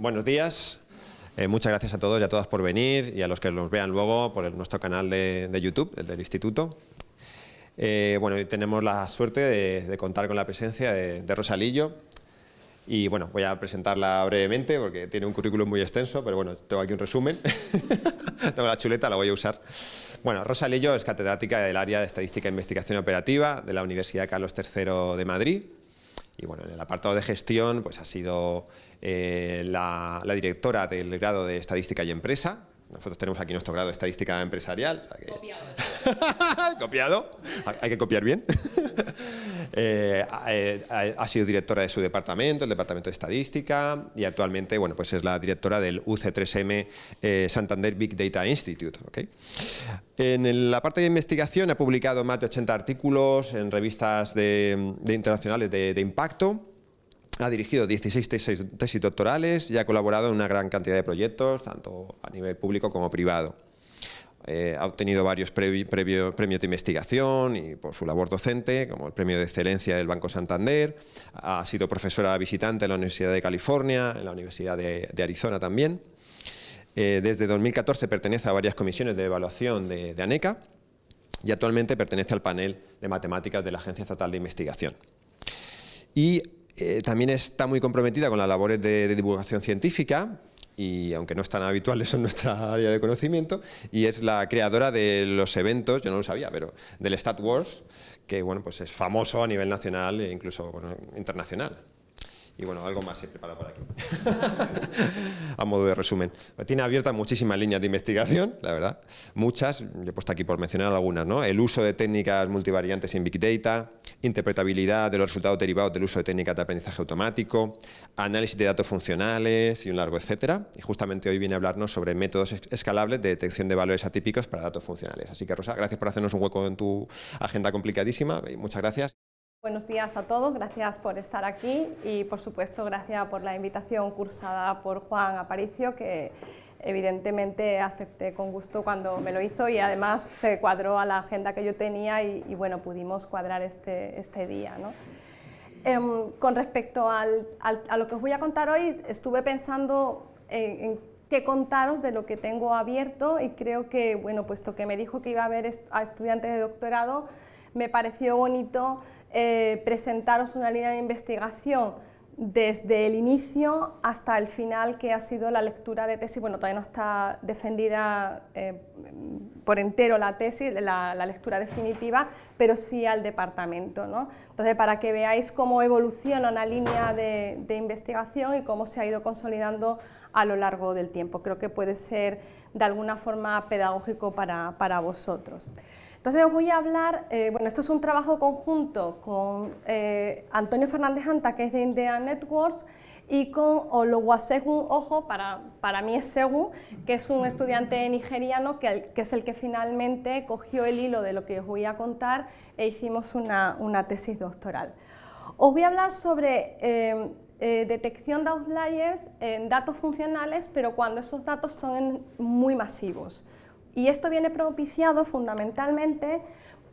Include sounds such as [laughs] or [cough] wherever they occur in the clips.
buenos días. Eh, muchas gracias a todos y a todas por venir y a los que nos vean luego por nuestro canal de, YouTube, el del Instituto. Eh, bueno, hoy tenemos la suerte de, contar con la presencia de, de, Rosalillo y bueno, voy a presentarla brevemente porque tiene un currículum muy extenso, pero bueno, tengo aquí un resumen. [laughs] tengo la chuleta, la voy a usar. Bueno, Rosalillo es catedrática del área de Estadística e Investigación Operativa de la Universidad Carlos III de Madrid y bueno, en el apartado de gestión pues ha sido eh, la, directora del grado de Estadística y Empresa. Nosotros tenemos aquí nuestro grado de Estadística Empresarial. Copiado. [laughs] Copiado. Hay que copiar bien. [laughs] Eh, eh, ha sido directora de su departamento, el Departamento de Estadística, y actualmente bueno, pues es la directora del UC3M Santander Big Data Institute. En la parte de investigación ha publicado más de 80 artículos en revistas de, internacionales de, impacto, ha dirigido 16 tesis, doctorales y ha colaborado en una gran cantidad de proyectos, tanto a nivel público como privado. Eh, ha obtenido varios premios de investigación y por su labor docente, como el Premio de Excelencia del Banco Santander. Ha sido profesora visitante en la Universidad de California, en la Universidad de Arizona también. Eh, desde 2014 pertenece a varias comisiones de evaluación de, ANECA y actualmente pertenece al panel de matemáticas de la Agencia Estatal de Investigación. Y eh, también está muy comprometida con las labores de, divulgación científica, y aunque no es tan habitual eso en nuestra [laughs] área de conocimiento, y es la creadora de los eventos, yo no lo sabía, pero del Stat Wars, que bueno, pues es famoso a nivel nacional e incluso internacional. Y bueno, algo más he preparado por aquí, [laughs] a modo de resumen. Tiene abiertas muchísimas líneas de investigación, la verdad, muchas, he puesto aquí por mencionar algunas, ¿no? El uso de técnicas multivariantes en Big Data, interpretabilidad de los resultados derivados del uso de técnicas de aprendizaje automático, análisis de datos funcionales y un largo etcétera. Y justamente hoy viene a hablarnos sobre métodos escalables de detección de valores atípicos para datos funcionales. Así que Rosa, gracias por hacernos un hueco en tu agenda complicadísima muchas gracias. Buenos días a todos, gracias por estar aquí y por supuesto gracias por la invitación cursada por Juan Aparicio que evidentemente acepté con gusto cuando me lo hizo y además se cuadró a la agenda que yo tenía y, bueno, pudimos cuadrar este, este día. Em, con respecto a lo que os voy a contar hoy, estuve pensando en, qué contaros de lo que tengo abierto y creo que, bueno, puesto que me dijo que iba a haber a estudiantes de doctorado, me pareció bonito eh, presentaros una línea de investigación desde el inicio hasta el final, que ha sido la lectura de tesis. Bueno, todavía no está defendida eh, por entero la tesis, la, lectura definitiva, pero sí al departamento. ¿no? Entonces, para que veáis cómo evoluciona una línea de, investigación y cómo se ha ido consolidando a lo largo del tiempo. Creo que puede ser de alguna forma pedagógico para, para vosotros. Entonces os voy a hablar, eh, bueno, esto es un trabajo conjunto con eh, Antonio Fernández Anta, que es de India Networks, y con Olowasegun Ojo, para, para mí es Segu, que es un estudiante nigeriano que, que, es el que finalmente cogió el hilo de lo que os voy a contar e hicimos una, una tesis doctoral. Os voy a hablar sobre eh, detección de outliers en datos funcionales, pero cuando esos datos son muy masivos. Y esto viene propiciado fundamentalmente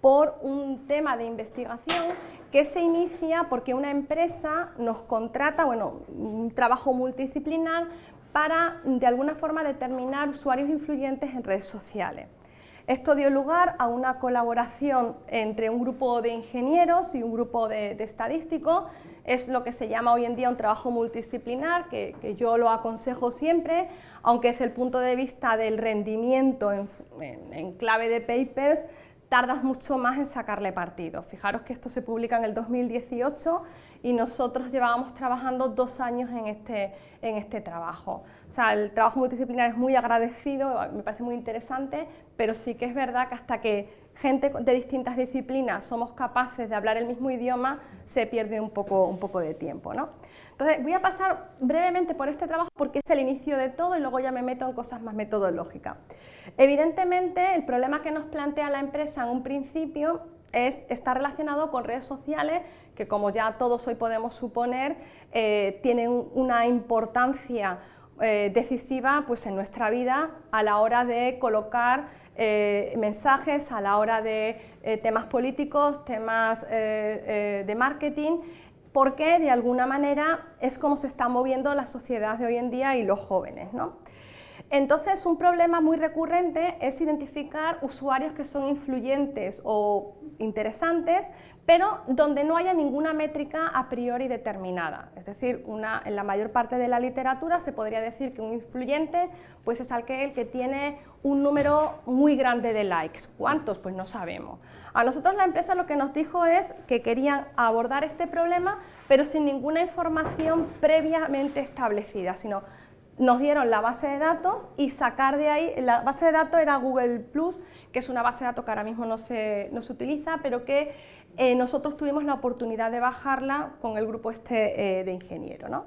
por un tema de investigación que se inicia porque una empresa nos contrata, bueno, un trabajo multidisciplinar para de alguna forma determinar usuarios influyentes en redes sociales. Esto dio lugar a una colaboración entre un grupo de ingenieros y un grupo de, estadísticos. Es lo que se llama hoy en día un trabajo multidisciplinar, que, yo lo aconsejo siempre, aunque desde el punto de vista del rendimiento en clave de papers, tardas mucho más en sacarle partido. Fijaros que esto se publica en el 2018 y nosotros llevábamos trabajando dos años en este, en este trabajo. O sea, el trabajo multidisciplinar es muy agradecido, me parece muy interesante, pero sí que es verdad que hasta que gente de distintas disciplinas somos capaces de hablar el mismo idioma, se pierde un poco, un poco de tiempo. ¿no? Entonces, voy a pasar brevemente por este trabajo porque es el inicio de todo y luego ya me meto en cosas más metodológicas. Evidentemente, el problema que nos plantea la empresa en un principio es, está relacionado con redes sociales que, como ya todos hoy podemos suponer, eh, tienen una importancia eh, decisiva pues, en nuestra vida a la hora de colocar eh, mensajes, a la hora de temas políticos, temas de marketing porque de alguna manera es como se está moviendo la sociedad de hoy en día y los jóvenes. ¿no? Entonces, un problema muy recurrente es identificar usuarios que son influyentes o interesantes, pero donde no haya ninguna métrica a priori determinada. Es decir, en la mayor parte de la literatura se podría decir que un influyente pues es aquel que tiene un número muy grande de likes. ¿Cuántos? Pues no sabemos. A nosotros la empresa lo que nos dijo es que querían abordar este problema, pero sin ninguna información previamente establecida, sino nos dieron la base de datos y sacar de ahí, la base de datos era Google que es una base de datos que ahora mismo no se, no se utiliza, pero que eh, nosotros tuvimos la oportunidad de bajarla con el grupo este eh, de ingenieros. ¿no?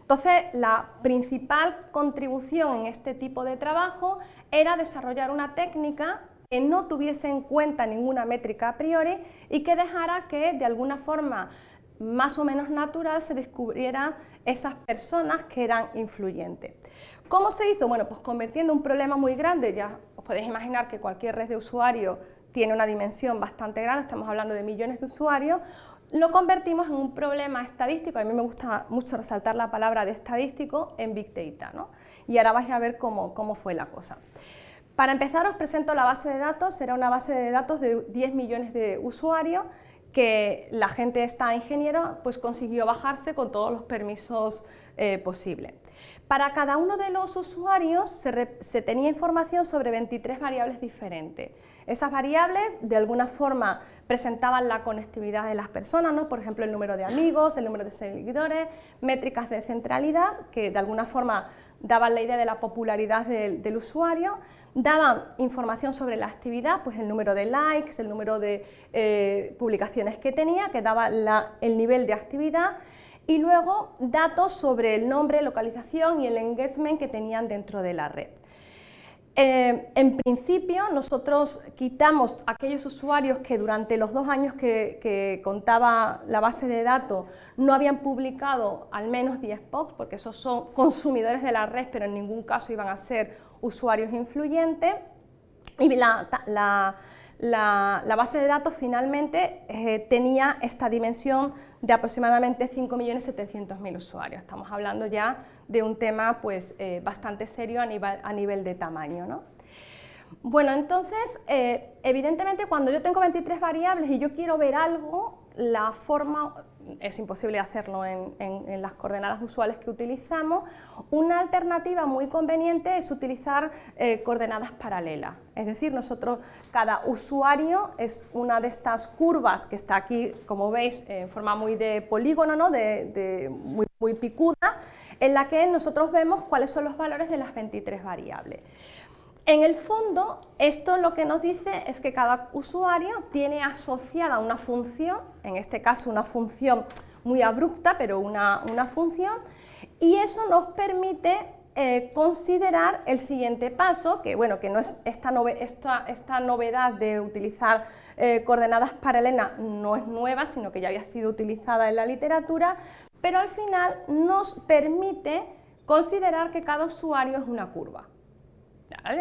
Entonces, la principal contribución en este tipo de trabajo era desarrollar una técnica que no tuviese en cuenta ninguna métrica a priori y que dejara que de alguna forma más o menos natural se descubrieran esas personas que eran influyentes. ¿Cómo se hizo? Bueno, pues convirtiendo un problema muy grande, ya os podéis imaginar que cualquier red de usuarios tiene una dimensión bastante grande, estamos hablando de millones de usuarios, lo convertimos en un problema estadístico, a mí me gusta mucho resaltar la palabra de estadístico en Big Data, ¿no? y ahora vais a ver cómo, cómo fue la cosa. Para empezar os presento la base de datos, era una base de datos de 10 millones de usuarios que la gente esta ingeniera pues consiguió bajarse con todos los permisos eh, posibles. Para cada uno de los usuarios se, tenía información sobre 23 variables diferentes. Esas variables de alguna forma presentaban la conectividad de las personas, ¿no? por ejemplo el número de amigos, el número de seguidores, métricas de centralidad que de alguna forma daban la idea de la popularidad del usuario, daban información sobre la actividad, pues el número de likes, el número de eh, publicaciones que tenía, que daba el nivel de actividad, y luego datos sobre el nombre, localización y el engagement que tenían dentro de la red. Eh, en principio, nosotros quitamos aquellos usuarios que durante los dos años que, contaba la base de datos no habían publicado al menos 10 posts, porque esos son consumidores de la red, pero en ningún caso iban a ser usuarios influyentes. Base de datos finalmente eh, tenía esta dimensión de aproximadamente 5.700.000 usuarios. Estamos hablando ya de un tema pues, eh, bastante serio a nivel, a nivel de tamaño. ¿no? Bueno, entonces, eh, evidentemente cuando yo tengo 23 variables y yo quiero ver algo, la forma, es imposible hacerlo en, las coordenadas usuales que utilizamos, una alternativa muy conveniente es utilizar eh, coordenadas paralelas. Es decir, nosotros, cada usuario es una de estas curvas que está aquí, como veis, en forma muy de polígono, ¿no? de, muy, muy picuda, en la que nosotros vemos cuáles son los valores de las 23 variables. En el fondo, esto lo que nos dice es que cada usuario tiene asociada una función, en este caso una función muy abrupta, pero una, función, y eso nos permite eh, considerar el siguiente paso, que bueno, que no es esta, esta, novedad de utilizar eh, coordenadas paralelas no es nueva, sino que ya había sido utilizada en la literatura, pero al final nos permite considerar que cada usuario es una curva.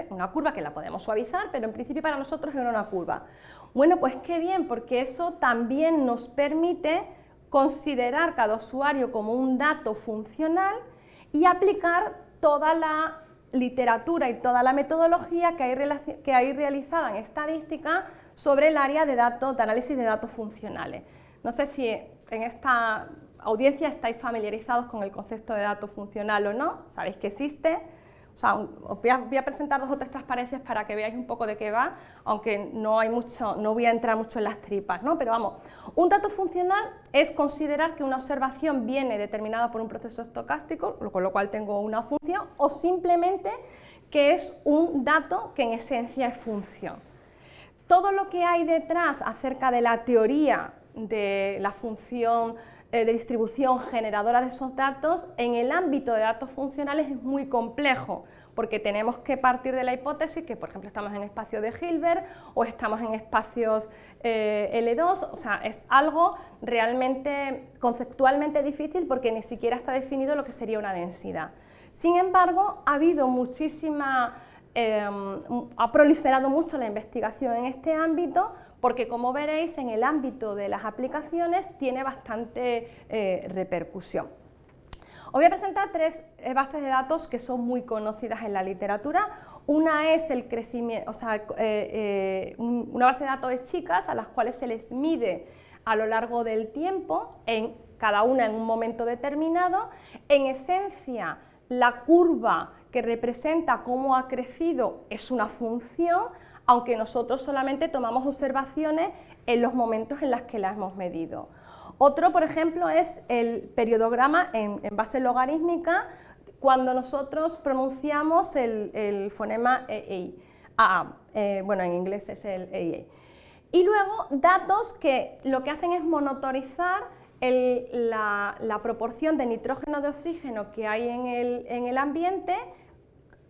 Una curva que la podemos suavizar, pero en principio para nosotros era una curva. Bueno, pues qué bien, porque eso también nos permite considerar cada usuario como un dato funcional y aplicar toda la literatura y toda la metodología que hay, que hay realizada en estadística sobre el área de, datos, de análisis de datos funcionales. No sé si en esta audiencia estáis familiarizados con el concepto de dato funcional o no, sabéis que existe, os voy a, presentar dos o tres transparencias para que veáis un poco de qué va, aunque no hay mucho, no voy a entrar mucho en las tripas, ¿no? Pero vamos, un dato funcional es considerar que una observación viene determinada por un proceso estocástico, con lo cual tengo una función, o simplemente que es un dato que en esencia es función. Todo lo que hay detrás acerca de la teoría de la función de distribución generadora de esos datos en el ámbito de datos funcionales es muy complejo, porque tenemos que partir de la hipótesis que, por ejemplo, estamos en espacio de Hilbert o estamos en espacios eh, L2, o sea, es algo realmente conceptualmente difícil porque ni siquiera está definido lo que sería una densidad. Sin embargo, ha habido muchísima, em, ha proliferado mucho la investigación en este ámbito porque como veréis en el ámbito de las aplicaciones tiene bastante eh, repercusión. Os voy a presentar tres eh, bases de datos que son muy conocidas en la literatura. Una es el crecimiento, o sea, una base de datos de chicas a las cuales se les mide a lo largo del tiempo, en cada una en un momento determinado. En esencia, la curva que representa cómo ha crecido es una función, aunque nosotros solamente tomamos observaciones en los momentos en los que la hemos medido. Otro, por ejemplo, es el periodograma en, base logarítmica, cuando nosotros pronunciamos el, fonema EI. Ah, eh, bueno, en inglés es el EI. Y luego datos que lo que hacen es monitorizar la, proporción de nitrógeno de oxígeno que hay en el, en el ambiente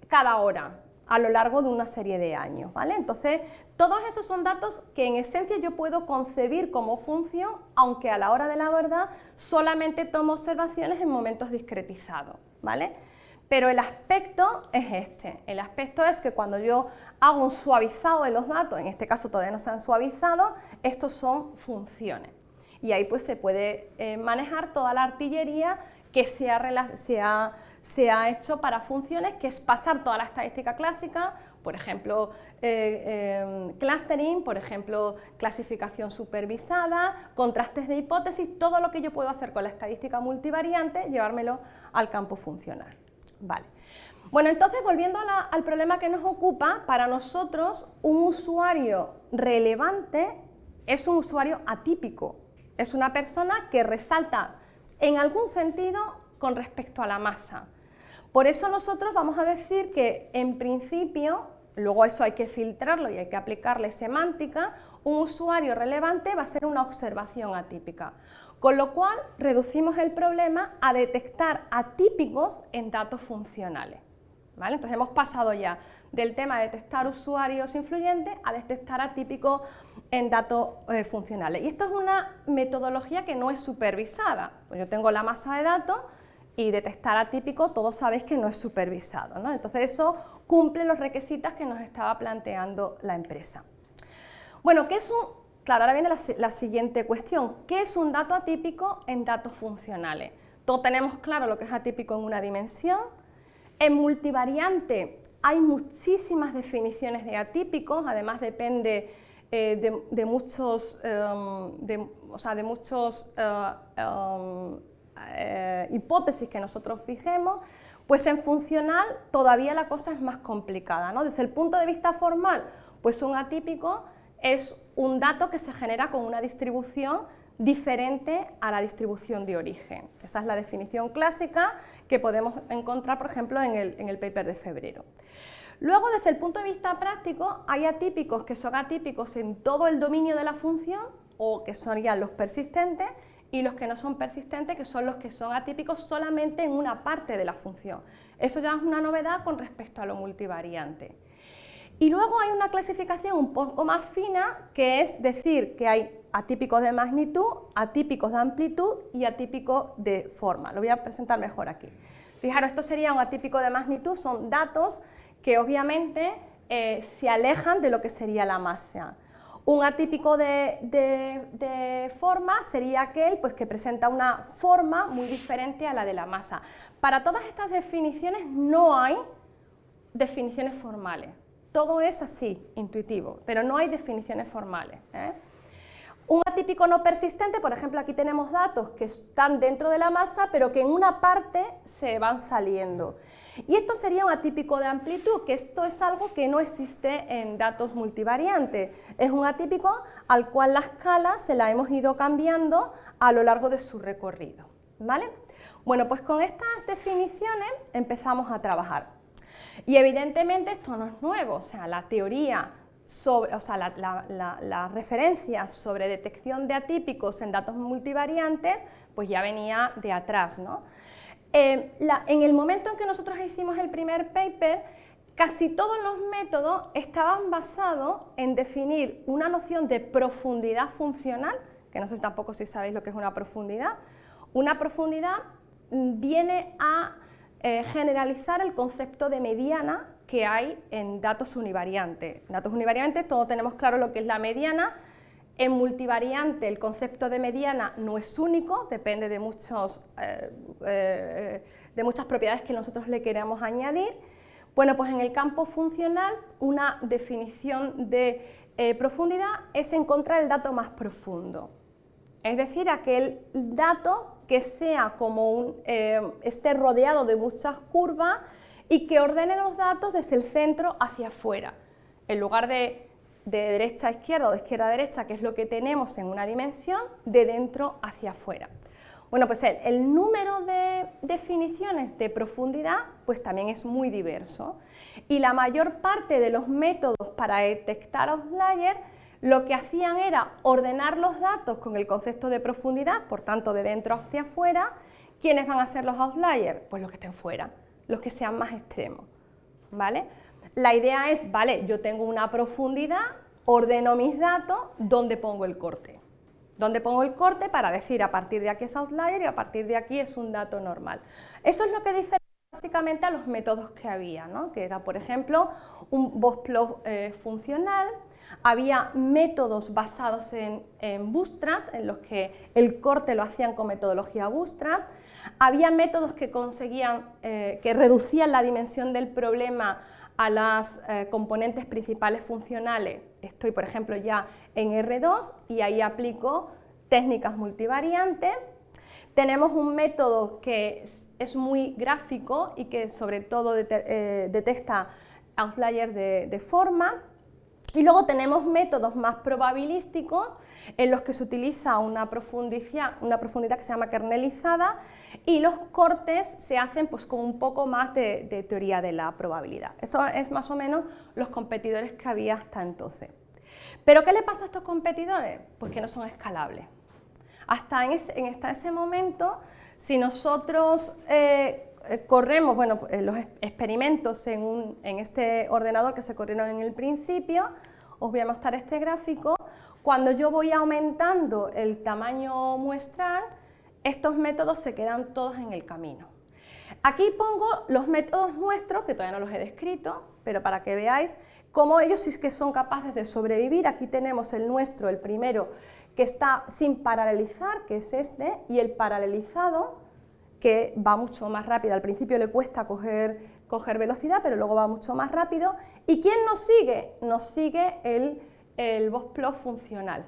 cada hora a lo largo de una serie de años. ¿vale? Entonces, todos esos son datos que en esencia yo puedo concebir como función, aunque a la hora de la verdad solamente tomo observaciones en momentos discretizados. ¿vale? Pero el aspecto es este, el aspecto es que cuando yo hago un suavizado de los datos, en este caso todavía no se han suavizado, estos son funciones. Y ahí pues se puede eh, manejar toda la artillería que se ha, se, ha, hecho para funciones, que es pasar toda la estadística clásica, por ejemplo, eh, em, clustering, por ejemplo, clasificación supervisada, contrastes de hipótesis, todo lo que yo puedo hacer con la estadística multivariante, llevármelo al campo funcional. Vale. Bueno, entonces, volviendo al problema que nos ocupa, para nosotros un usuario relevante es un usuario atípico, es una persona que resalta en algún sentido con respecto a la masa. Por eso nosotros vamos a decir que en principio, luego eso hay que filtrarlo y hay que aplicarle semántica, un usuario relevante va a ser una observación atípica. Con lo cual reducimos el problema a detectar atípicos en datos funcionales. Entonces hemos pasado ya del tema de detectar usuarios influyentes a detectar atípicos en datos eh, funcionales. Y esto es una metodología que no es supervisada. Pues yo tengo la masa de datos y detectar atípico, todos sabéis que no es supervisado. Entonces eso cumple los requisitos que nos estaba planteando la empresa. Bueno, ¿qué es un...? Claro, ahora viene la, la siguiente cuestión. ¿Qué es un dato atípico en datos funcionales? Todos tenemos claro lo que es atípico en una dimensión. En multivariante hay muchísimas definiciones de atípicos, además depende eh, de, muchos, em, de, o sea, de muchos eh, em, eh, hipótesis que nosotros fijemos, pues en funcional todavía la cosa es más complicada. ¿no? Desde el punto de vista formal, pues un atípico es un dato que se genera con una distribución diferente a la distribución de origen. Esa es la definición clásica que podemos encontrar, por ejemplo, en el, paper de febrero. Luego, desde el punto de vista práctico, hay atípicos que son atípicos en todo el dominio de la función, o que ya los persistentes, y los que no son persistentes, que son los que son atípicos solamente en una parte de la función. Eso ya es una novedad con respecto a lo multivariante. Y luego hay una clasificación un poco más fina, que es decir que hay atípicos de magnitud, atípicos de amplitud y atípicos de forma. Lo voy a presentar mejor aquí. Fijaros, esto sería un atípico de magnitud, son datos que obviamente eh, se alejan de lo que sería la masa. Un atípico de, forma sería aquel pues, que presenta una forma muy diferente a la de la masa. Para todas estas definiciones no hay definiciones formales. Todo es así, intuitivo, pero no hay definiciones formales. ¿eh? Un atípico no persistente, por ejemplo, aquí tenemos datos que están dentro de la masa, pero que en una parte se van saliendo. Y esto sería un atípico de amplitud, que esto es algo que no existe en datos multivariantes. Es un atípico al cual la escala se la hemos ido cambiando a lo largo de su recorrido. ¿vale? Bueno, pues con estas definiciones empezamos a trabajar. Y evidentemente esto no es nuevo, o sea, la teoría sobre, o sea, las referencias sobre detección de atípicos en datos multivariantes, pues ya venía de atrás. ¿no? Eh, en el momento en que nosotros hicimos el primer paper, casi todos los métodos estaban basados en definir una noción de profundidad funcional, que no sé tampoco si sabéis lo que es una profundidad. Una profundidad viene a eh, generalizar el concepto de mediana que hay en datos univariantes. En datos univariantes todos tenemos claro lo que es la mediana, En multivariante el concepto de mediana no es único, depende de, muchos, eh, eh, de muchas propiedades que nosotros le queramos añadir. Bueno, pues en el campo funcional una definición de profundidad es encontrar el dato más profundo, es decir, aquel dato que sea como un, esté rodeado de muchas curvas y que ordene los datos desde el centro hacia afuera, en lugar de de derecha a izquierda o de izquierda a derecha, que es lo que tenemos en una dimensión, de dentro hacia afuera. Bueno, pues el, número de definiciones de profundidad pues también es muy diverso y la mayor parte de los métodos para detectar outliers lo que hacían era ordenar los datos con el concepto de profundidad, por tanto de dentro hacia afuera, ¿quiénes van a ser los outliers? Pues los que estén fuera, los que sean más extremos, ¿vale? La idea es, vale, yo tengo una profundidad, ordeno mis datos, ¿dónde pongo el corte? ¿Dónde pongo el corte para decir a partir de aquí es outlier y a partir de aquí es un dato normal? Eso es lo que diferencia básicamente a los métodos que había, ¿no? que era, por ejemplo, un Bootstrap eh, funcional, había métodos basados en, Bootstrap, en los que el corte lo hacían con metodología Bootstrap, había métodos que conseguían, eh, que reducían la dimensión del problema a las eh, componentes principales funcionales, estoy por ejemplo ya en R2 y ahí aplico técnicas multivariantes. Tenemos un método que es, muy gráfico y que sobre todo eh, detecta outliers de forma, y luego tenemos métodos más probabilísticos en los que se utiliza una profundidad, una profundidad que se llama kernelizada y los cortes se hacen pues, con un poco más de, teoría de la probabilidad. Esto es más o menos los competidores que había hasta entonces. ¿Pero qué le pasa a estos competidores? Pues que no son escalables. Hasta en ese, momento, si nosotros eh, corremos bueno, eh, los experimentos en, este ordenador que se corrieron en el principio, os voy a mostrar este gráfico, cuando yo voy aumentando el tamaño muestral, estos métodos se quedan todos en el camino. Aquí pongo los métodos nuestros, que todavía no los he descrito, pero para que veáis cómo ellos sí que son capaces de sobrevivir. Aquí tenemos el nuestro, el primero, que está sin paralelizar, que es este, y el paralelizado, que va mucho más rápido. Al principio le cuesta coger, velocidad, pero luego va mucho más rápido. ¿Y quién nos sigue? Nos sigue el, el funcional.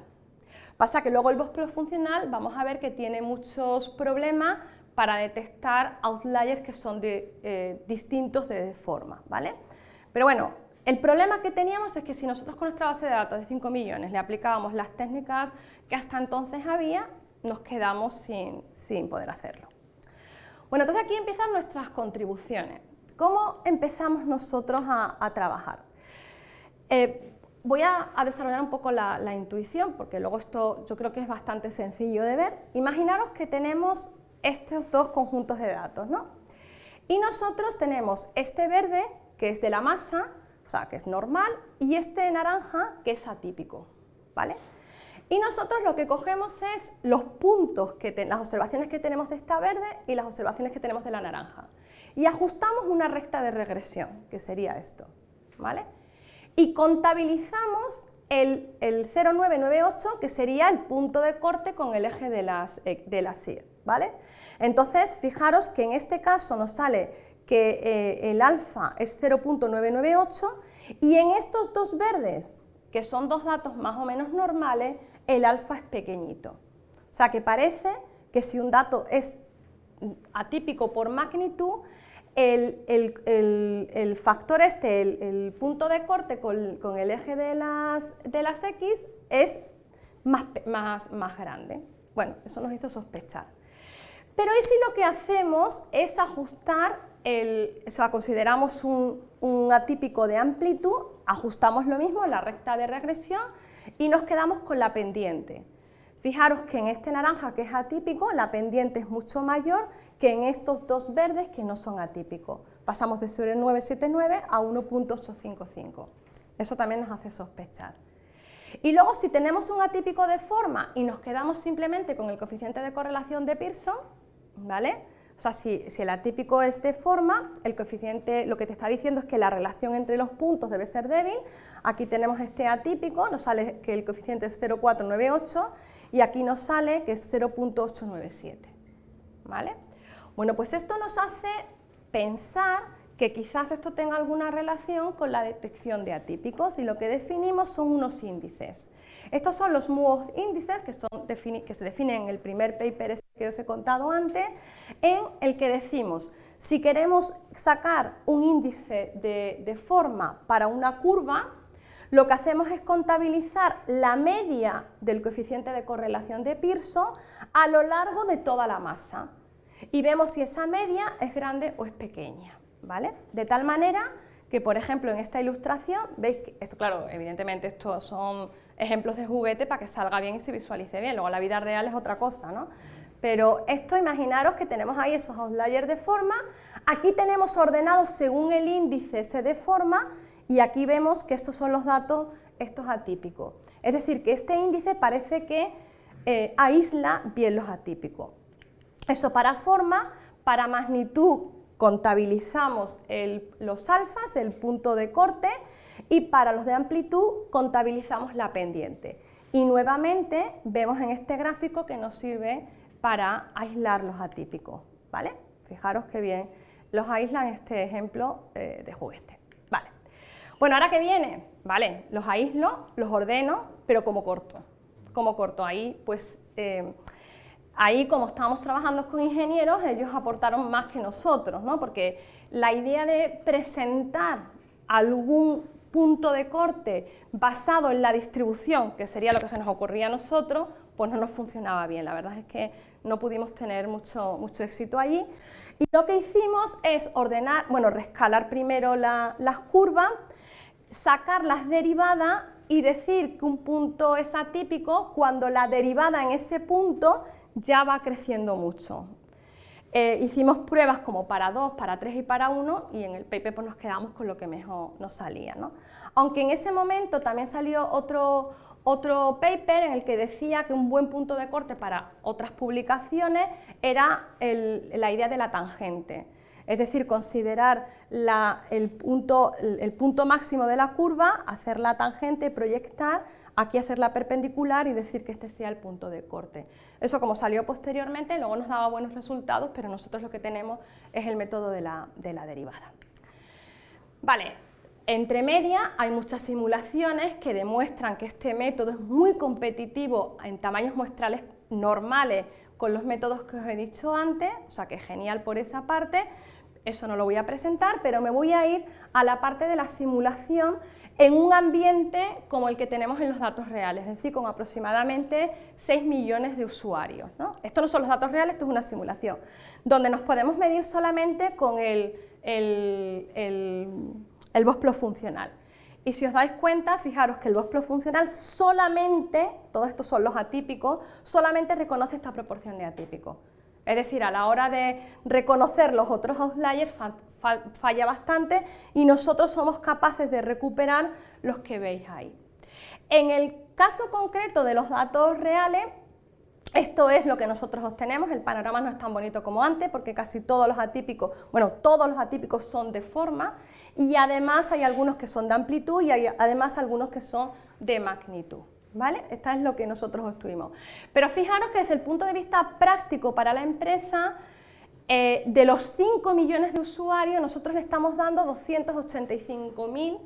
Pasa que luego el VOSPLOS funcional vamos a ver que tiene muchos problemas para detectar outliers que son de, eh, distintos de forma, ¿vale? Pero bueno, el problema que teníamos es que si nosotros con nuestra base de datos de 5 millones le aplicábamos las técnicas que hasta entonces había, nos quedamos sin, sin poder hacerlo. Bueno, entonces aquí empiezan nuestras contribuciones. ¿Cómo empezamos nosotros a, trabajar? Eh, voy a, desarrollar un poco la, intuición, porque luego esto yo creo que es bastante sencillo de ver. Imaginaros que tenemos estos dos conjuntos de datos, ¿no? Y nosotros tenemos este verde, que es de la masa, o sea, que es normal, y este naranja, que es atípico, ¿vale? Y nosotros lo que cogemos es los puntos, que las observaciones que tenemos de esta verde y las observaciones que tenemos de la naranja. Y ajustamos una recta de regresión, que sería esto. ¿vale? Y contabilizamos el, 0,998, que sería el punto de corte con el eje de las, eh, de las ¿vale? Entonces, fijaros que en este caso nos sale que eh, el alfa es 0.998 y en estos dos verdes, que son dos datos más o menos normales, el alfa es pequeñito. O sea que parece que si un dato es atípico por magnitud, el, factor este, el, punto de corte con, el eje de las, X es más, más, más grande. Bueno, eso nos hizo sospechar. Pero ¿y si lo que hacemos es ajustar, el, o sea, consideramos un, un atípico de amplitud, ajustamos lo mismo, la recta de regresión, y nos quedamos con la pendiente. Fijaros que en este naranja que es atípico, la pendiente es mucho mayor que en estos dos verdes que no son atípicos. Pasamos de 0,979 a 1.855. Eso también nos hace sospechar. Y luego si tenemos un atípico de forma y nos quedamos simplemente con el coeficiente de correlación de Pearson, ¿vale? O sea, si, el atípico es de forma, el coeficiente lo que te está diciendo es que la relación entre los puntos debe ser débil. Aquí tenemos este atípico, nos sale que el coeficiente es 0,498 y aquí nos sale que es 0.897. ¿Vale? Bueno, pues esto nos hace pensar que quizás esto tenga alguna relación con la detección de atípicos y lo que definimos son unos índices. Estos son los MUOZ índices que, que se definen en el primer paper que os he contado antes, en el que decimos, si queremos sacar un índice de, forma para una curva, lo que hacemos es contabilizar la media del coeficiente de correlación de Pearson a lo largo de toda la masa y vemos si esa media es grande o es pequeña. ¿vale? De tal manera que, por ejemplo, en esta ilustración, veis que, esto claro, evidentemente estos son ejemplos de juguete para que salga bien y se visualice bien, luego la vida real es otra cosa, ¿no? Pero esto, imaginaros que tenemos ahí esos outliers de forma, aquí tenemos ordenados según el índice de forma, y aquí vemos que estos son los datos, estos atípicos. Es decir, que este índice parece que eh, aísla bien los atípicos. Eso para forma, para magnitud contabilizamos los alfas, el punto de corte, y para los de amplitud contabilizamos la pendiente. Y nuevamente vemos en este gráfico que nos sirve para aislar los atípicos, ¿vale? Fijaros qué bien los aíslan este ejemplo eh, de juguete. Vale. Bueno, ahora que viene, ¿vale? Los aíslo, los ordeno, pero como corto. Como corto, ahí pues... Eh, Ahí, como estábamos trabajando con ingenieros, ellos aportaron más que nosotros, ¿no? porque la idea de presentar algún punto de corte basado en la distribución, que sería lo que se nos ocurría a nosotros, pues no nos funcionaba bien. La verdad es que no pudimos tener mucho, mucho éxito allí. Y lo que hicimos es ordenar, bueno, rescalar primero las curvas, sacar las derivadas y decir que un punto es atípico cuando la derivada en ese punto ya va creciendo mucho. Eh, hicimos pruebas como para 2, para 3 y para 1 y en el paper pues, nos quedamos con lo que mejor nos salía. Aunque en ese momento también salió otro, otro paper en el que decía que un buen punto de corte para otras publicaciones era la idea de la tangente. Es decir, considerar el, punto, máximo de la curva, hacer la tangente, proyectar aquí hacer la perpendicular y decir que este sea el punto de corte. Eso como salió posteriormente, luego nos daba buenos resultados, pero nosotros lo que tenemos es el método de la, derivada. Vale, entre media hay muchas simulaciones que demuestran que este método es muy competitivo en tamaños muestrales normales con los métodos que os he dicho antes, o sea que genial por esa parte, eso no lo voy a presentar, pero me voy a ir a la parte de la simulación en un ambiente como el que tenemos en los datos reales, es decir, con aproximadamente 6 millones de usuarios. ¿no? Esto no son los datos reales, esto es una simulación, donde nos podemos medir solamente con el, funcional. Y si os dais cuenta, fijaros que el VOSPLO funcional solamente, todos estos son los atípicos, solamente reconoce esta proporción de atípicos. Es decir, a la hora de reconocer los otros outliers falla bastante y nosotros somos capaces de recuperar los que veis ahí. En el caso concreto de los datos reales, esto es lo que nosotros obtenemos, el panorama no es tan bonito como antes porque casi todos los atípicos, bueno, todos los atípicos son de forma y además hay algunos que son de amplitud y hay además algunos que son de magnitud. ¿Vale? Esta es lo que nosotros obtuvimos. Pero fijaros que desde el punto de vista práctico para la empresa, eh, de los 5 millones de usuarios, nosotros le estamos dando 285.000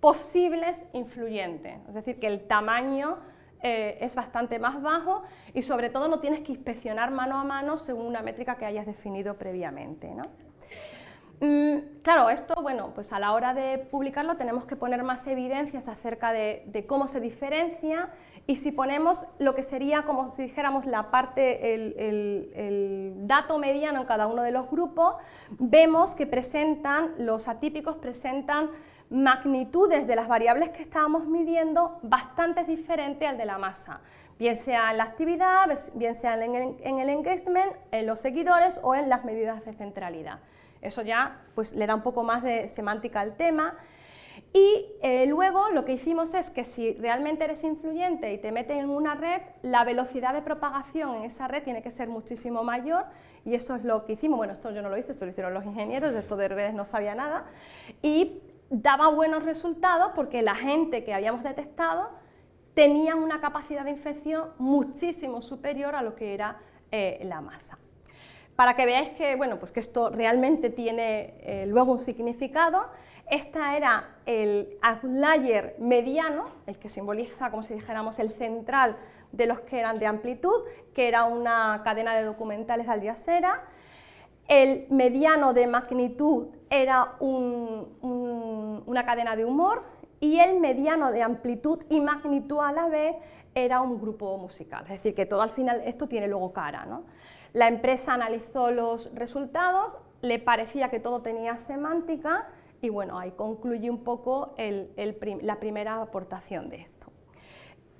posibles influyentes, es decir, que el tamaño eh, es bastante más bajo y sobre todo no tienes que inspeccionar mano a mano según una métrica que hayas definido previamente. ¿no? Mm, claro, esto, bueno, pues a la hora de publicarlo tenemos que poner más evidencias acerca de, cómo se diferencia y si ponemos lo que sería como si dijéramos la parte, el, dato mediano en cada uno de los grupos, vemos que presentan, los atípicos presentan magnitudes de las variables que estábamos midiendo bastante diferentes al de la masa, bien sea en la actividad, bien sea en el, en el engagement, en los seguidores o en las medidas de centralidad. Eso ya pues, le da un poco más de semántica al tema. Y eh, luego lo que hicimos es que si realmente eres influyente y te metes en una red, la velocidad de propagación en esa red tiene que ser muchísimo mayor y eso es lo que hicimos. Bueno, esto yo no lo hice, esto lo hicieron los ingenieros, esto de redes no sabía nada. Y daba buenos resultados porque la gente que habíamos detectado tenía una capacidad de infección muchísimo superior a lo que era eh, la masa. Para que veáis que, bueno, pues que esto realmente tiene eh, luego un significado, esta era el outlier mediano, el que simboliza, como si dijéramos, el central de los que eran de amplitud, que era una cadena de documentales de Aldiasera. El mediano de magnitud era una cadena de humor y el mediano de amplitud y magnitud a la vez era un grupo musical. Es decir, que todo al final esto tiene luego cara. ¿no? La empresa analizó los resultados, le parecía que todo tenía semántica y bueno, ahí concluye un poco la primera aportación de esto.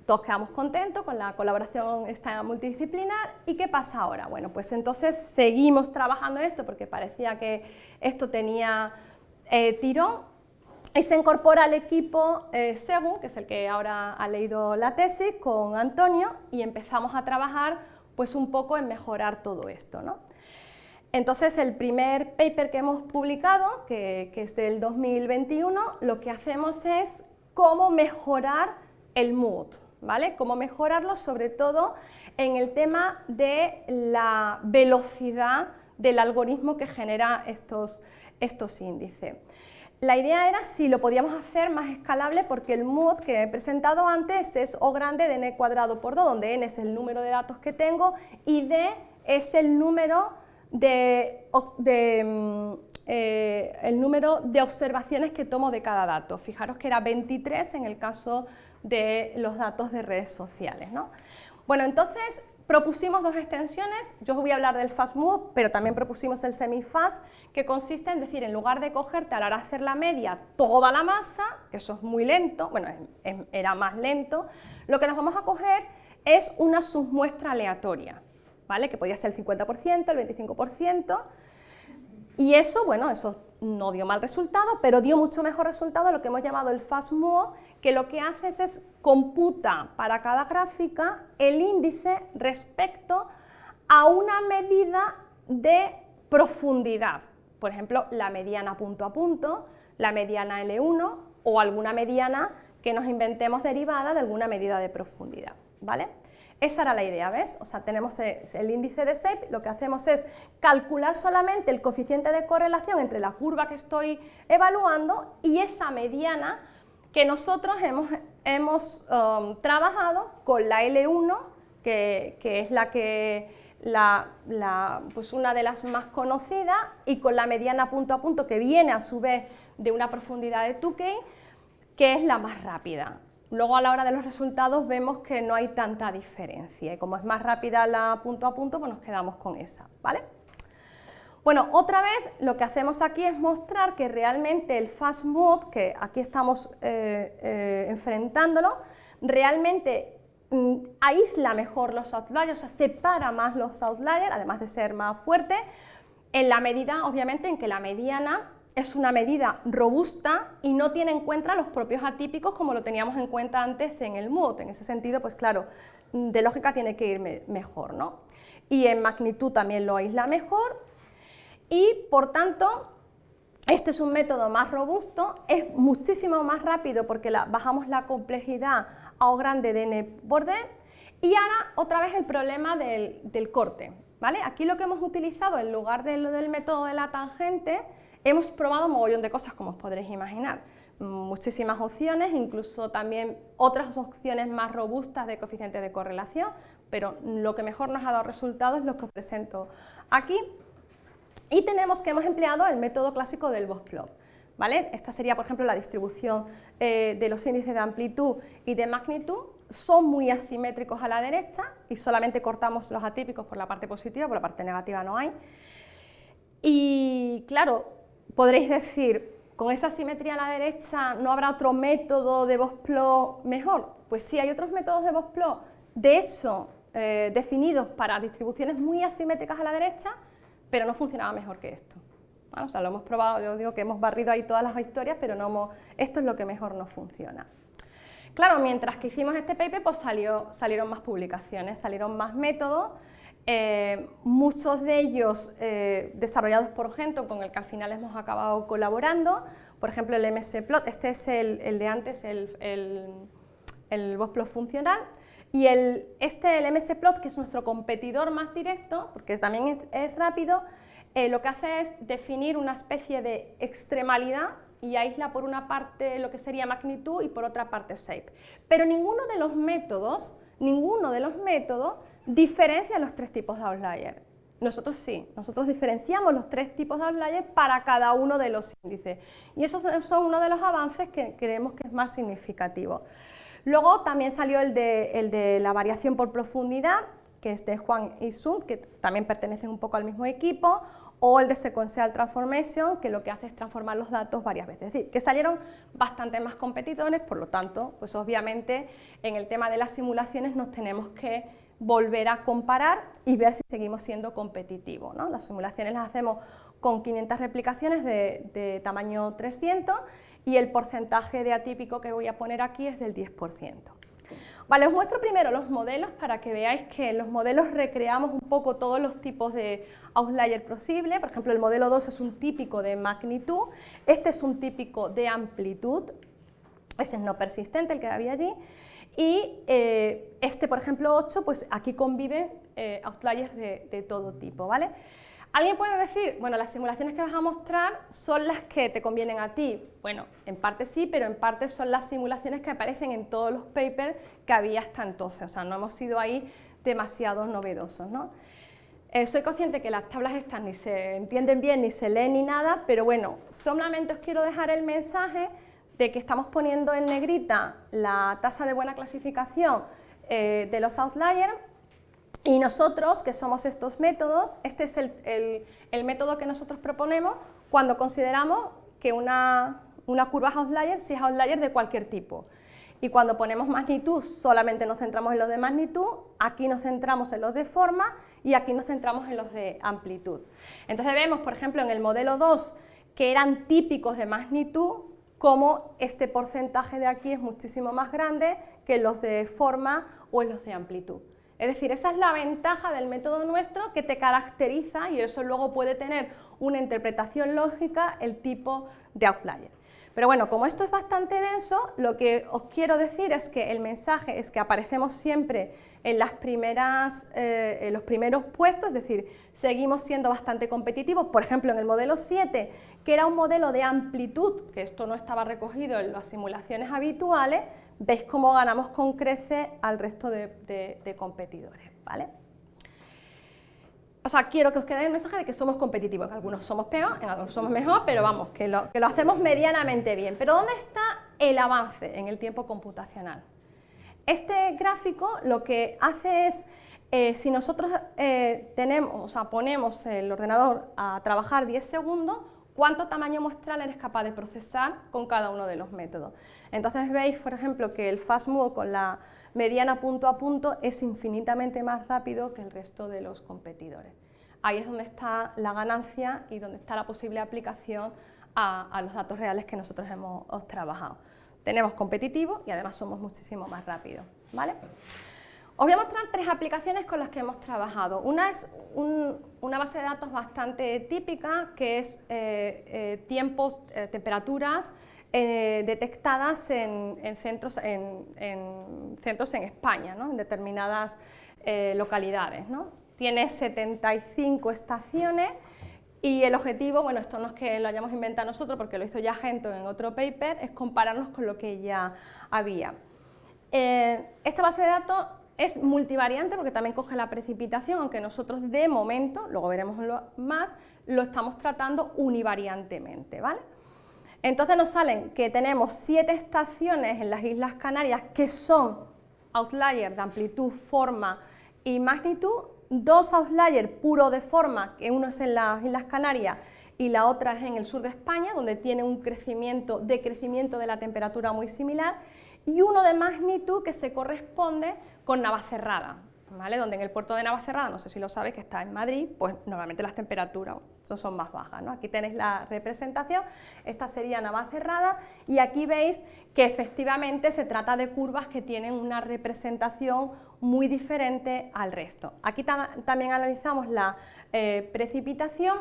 Todos quedamos contentos con la colaboración esta multidisciplinar y ¿qué pasa ahora? Bueno, pues entonces seguimos trabajando esto porque parecía que esto tenía eh, tirón y se incorpora al equipo eh, que es el que ahora ha leído la tesis, con Antonio y empezamos a trabajar pues un poco en mejorar todo esto. ¿no? Entonces, el primer paper que hemos publicado, que, es del 2021, lo que hacemos es cómo mejorar el mood, ¿vale? Cómo mejorarlo, sobre todo en el tema de la velocidad del algoritmo que genera estos, estos índices. La idea era si lo podíamos hacer más escalable porque el mood que he presentado antes es O grande de n cuadrado por 2, donde n es el número de datos que tengo y d es el número de, mm, eh, el número de observaciones que tomo de cada dato. Fijaros que era 23 en el caso de los datos de redes sociales. ¿no? Bueno, entonces Propusimos dos extensiones, yo os voy a hablar del fast move, pero también propusimos el semi-fast, que consiste en decir, en lugar de cogerte a la hora de hacer la media toda la masa, que eso es muy lento, bueno, era más lento, lo que nos vamos a coger es una submuestra aleatoria, ¿vale? Que podía ser el 50%, el 25%, y eso, bueno, eso no dio mal resultado, pero dio mucho mejor resultado lo que hemos llamado el fast move, que lo que hace es computa para cada gráfica el índice respecto a una medida de profundidad, por ejemplo, la mediana punto a punto, la mediana L1 o alguna mediana que nos inventemos derivada de alguna medida de profundidad, ¿vale? Esa era la idea, ¿ves? O sea, tenemos el índice de SAPE, lo que hacemos es calcular solamente el coeficiente de correlación entre la curva que estoy evaluando y esa mediana que nosotros hemos, um, trabajado con la L1, que, es la que pues una de las más conocidas, y con la mediana punto a punto, que viene a su vez de una profundidad de Tukey, que es la más rápida. Luego a la hora de los resultados vemos que no hay tanta diferencia y como es más rápida la punto a punto, pues nos quedamos con esa, ¿vale? Bueno, otra vez lo que hacemos aquí es mostrar que realmente el fast mode, que aquí estamos eh, eh, enfrentándolo, realmente mm, aísla mejor los outliers, o sea, separa más los outliers, además de ser más fuerte, en la medida, obviamente, en que la mediana es una medida robusta y no tiene en cuenta los propios atípicos como lo teníamos en cuenta antes en el MUD. En ese sentido, pues claro, de lógica tiene que ir mejor, ¿no? Y en magnitud también lo aísla mejor y, por tanto, este es un método más robusto, es muchísimo más rápido porque bajamos la complejidad a O grande de n por d y ahora otra vez el problema del, del corte. ¿vale? Aquí lo que hemos utilizado en lugar de lo del método de la tangente Hemos probado un mogollón de cosas, como os podréis imaginar, muchísimas opciones, incluso también otras opciones más robustas de coeficiente de correlación, pero lo que mejor nos ha dado resultados es lo que os presento aquí. Y tenemos que hemos empleado el método clásico del Box-Plot. ¿Vale? Esta sería, por ejemplo, la distribución eh, de los índices de amplitud y de magnitud. Son muy asimétricos a la derecha y solamente cortamos los atípicos por la parte positiva, por la parte negativa no hay. Y claro, Podréis decir, con esa simetría a la derecha, ¿no habrá otro método de Box-Plot mejor? Pues sí, hay otros métodos de Box-Plot, de hecho, eh, definidos para distribuciones muy asimétricas a la derecha, pero no funcionaba mejor que esto. O sea, lo hemos probado, yo digo que hemos barrido ahí todas las historias, pero no esto es lo que mejor nos funciona. Claro, mientras que hicimos este paper, pues salió, salieron más publicaciones, salieron más métodos, eh, muchos de ellos eh, desarrollados por Gento, con el que al final hemos acabado colaborando, por ejemplo el MSPlot, este es el, de antes, el, el, el funcional, y este, el MSPlot, que es nuestro competidor más directo, porque también es, rápido, eh, lo que hace es definir una especie de extremalidad y aísla por una parte lo que sería magnitud y por otra parte shape. Pero ninguno de los métodos, ninguno de los métodos diferencia los tres tipos de outlier. Nosotros sí, nosotros diferenciamos los tres tipos de outlier para cada uno de los índices. Y esos son uno de los avances que creemos que es más significativo. Luego también salió el de, el de la variación por profundidad, que es de Juan y Sun, que también pertenecen un poco al mismo equipo, o el de Sequential Transformation, que lo que hace es transformar los datos varias veces. Es decir, que salieron bastante más competidores, por lo tanto, pues obviamente en el tema de las simulaciones nos tenemos que volver a comparar y ver si seguimos siendo competitivos. Las simulaciones las hacemos con 500 replicaciones de, de tamaño 300 y el porcentaje de atípico que voy a poner aquí es del 10%. Vale, os muestro primero los modelos para que veáis que en los modelos recreamos un poco todos los tipos de outlier posible. Por ejemplo, el modelo 2 es un típico de magnitud, este es un típico de amplitud, ese es no persistente, el que había allí, y eh, este, por ejemplo, 8, pues aquí conviven eh, outliers de, de todo tipo, ¿vale? Alguien puede decir, bueno, las simulaciones que vas a mostrar son las que te convienen a ti. Bueno, en parte sí, pero en parte son las simulaciones que aparecen en todos los papers que había hasta entonces, o sea, no hemos sido ahí demasiado novedosos, ¿no? Eh, soy consciente que las tablas estas ni se entienden bien, ni se leen ni nada, pero bueno, solamente os quiero dejar el mensaje de que estamos poniendo en negrita la tasa de buena clasificación eh, de los outliers y nosotros, que somos estos métodos, este es el, método que nosotros proponemos cuando consideramos que una, curva es outlier si es outlier de cualquier tipo. Y cuando ponemos magnitud, solamente nos centramos en los de magnitud, aquí nos centramos en los de forma y aquí nos centramos en los de amplitud. Entonces vemos, por ejemplo, en el modelo 2, que eran típicos de magnitud, como este porcentaje de aquí es muchísimo más grande que los de forma o en los de amplitud. Es decir, esa es la ventaja del método nuestro que te caracteriza y eso luego puede tener una interpretación lógica el tipo de outlier. Pero bueno, como esto es bastante denso, lo que os quiero decir es que el mensaje es que aparecemos siempre en, las primeras, eh, en los primeros puestos, es decir, seguimos siendo bastante competitivos. Por ejemplo, en el modelo 7, que era un modelo de amplitud, que esto no estaba recogido en las simulaciones habituales, veis cómo ganamos con crece al resto de, competidores. ¿vale? O sea, quiero que os quede el mensaje de que somos competitivos, en algunos somos peor, en algunos somos mejor, pero vamos, que lo, que lo hacemos medianamente bien. Pero ¿dónde está el avance en el tiempo computacional? Este gráfico lo que hace es, eh, si nosotros eh, tenemos, o sea, ponemos el ordenador a trabajar 10 segundos, cuánto tamaño muestral eres capaz de procesar con cada uno de los métodos. Entonces veis, por ejemplo, que el fast mode con la mediana punto a punto es infinitamente más rápido que el resto de los competidores. Ahí es donde está la ganancia y donde está la posible aplicación a, los datos reales que nosotros hemos trabajado. Tenemos competitivo y además somos muchísimo más rápidos. ¿vale? Os voy a mostrar tres aplicaciones con las que hemos trabajado. Una es una base de datos bastante típica, que es eh, eh, tiempos, eh, temperaturas detectadas en, centros, en, centros en España, en determinadas localidades. Tiene 75 estaciones y el objetivo, bueno, esto no es que lo hayamos inventado nosotros porque lo hizo ya Gento en otro paper, es compararnos con lo que ya había. esta base de datos es multivariante porque también coge la precipitación, aunque nosotros de momento, luego veremos más, lo estamos tratando univariantemente, ¿vale? Entonces nos salen que tenemos siete estaciones en las Islas Canarias que son outliers de amplitud, forma y magnitud, dos outliers puros de forma, que uno es en las Islas Canarias y la otra es en el sur de España, donde tiene un crecimiento, decrecimiento de la temperatura muy similar, y uno de magnitud que se corresponde con Navacerrada. ¿vale? Donde en el puerto de Navacerrada, no sé si lo sabes, que está en Madrid, pues normalmente las temperaturas son más bajas, ¿no? Aquí tenéis la representación, esta sería Navacerrada, y aquí veis que efectivamente se trata de curvas que tienen una representación muy diferente al resto. Aquí también analizamos la eh, precipitación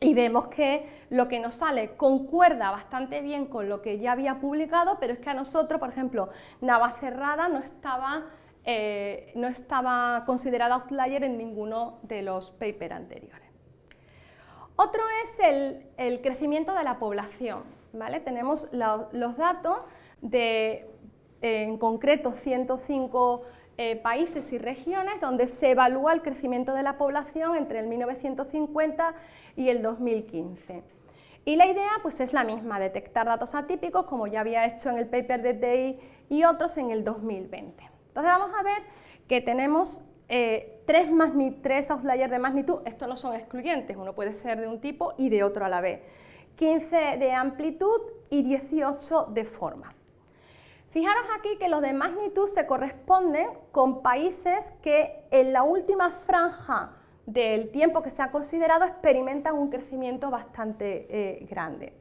y vemos que lo que nos sale concuerda bastante bien con lo que ya había publicado, pero es que a nosotros, por ejemplo, Navacerrada no estaba eh, no estaba considerada outlier en ninguno de los papers anteriores. Otro es el, crecimiento de la población. ¿vale? Tenemos los datos de, en concreto, 105 eh, países y regiones donde se evalúa el crecimiento de la población entre el 1950 y el 2015. Y la idea pues, es la misma, detectar datos atípicos, como ya había hecho en el paper de Day y otros en el 2020. Entonces vamos a ver que tenemos eh, tres, tres outliers de magnitud, estos no son excluyentes, uno puede ser de un tipo y de otro a la vez, 15 de amplitud y 18 de forma. Fijaros aquí que los de magnitud se corresponden con países que en la última franja del tiempo que se ha considerado experimentan un crecimiento bastante eh, grande.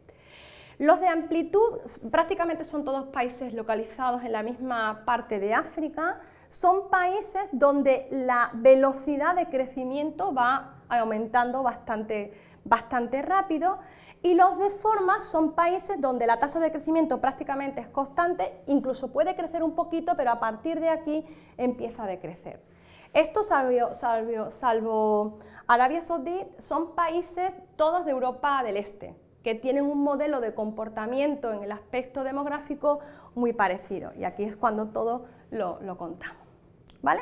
Los de amplitud prácticamente son todos países localizados en la misma parte de África, son países donde la velocidad de crecimiento va aumentando bastante, bastante rápido. Y los de forma son países donde la tasa de crecimiento prácticamente es constante, incluso puede crecer un poquito, pero a partir de aquí empieza a decrecer. Estos, salvo, salvo Arabia Saudí, son países todos de Europa del Este, que tienen un modelo de comportamiento en el aspecto demográfico muy parecido. Y aquí es cuando todo lo, contamos. ¿vale?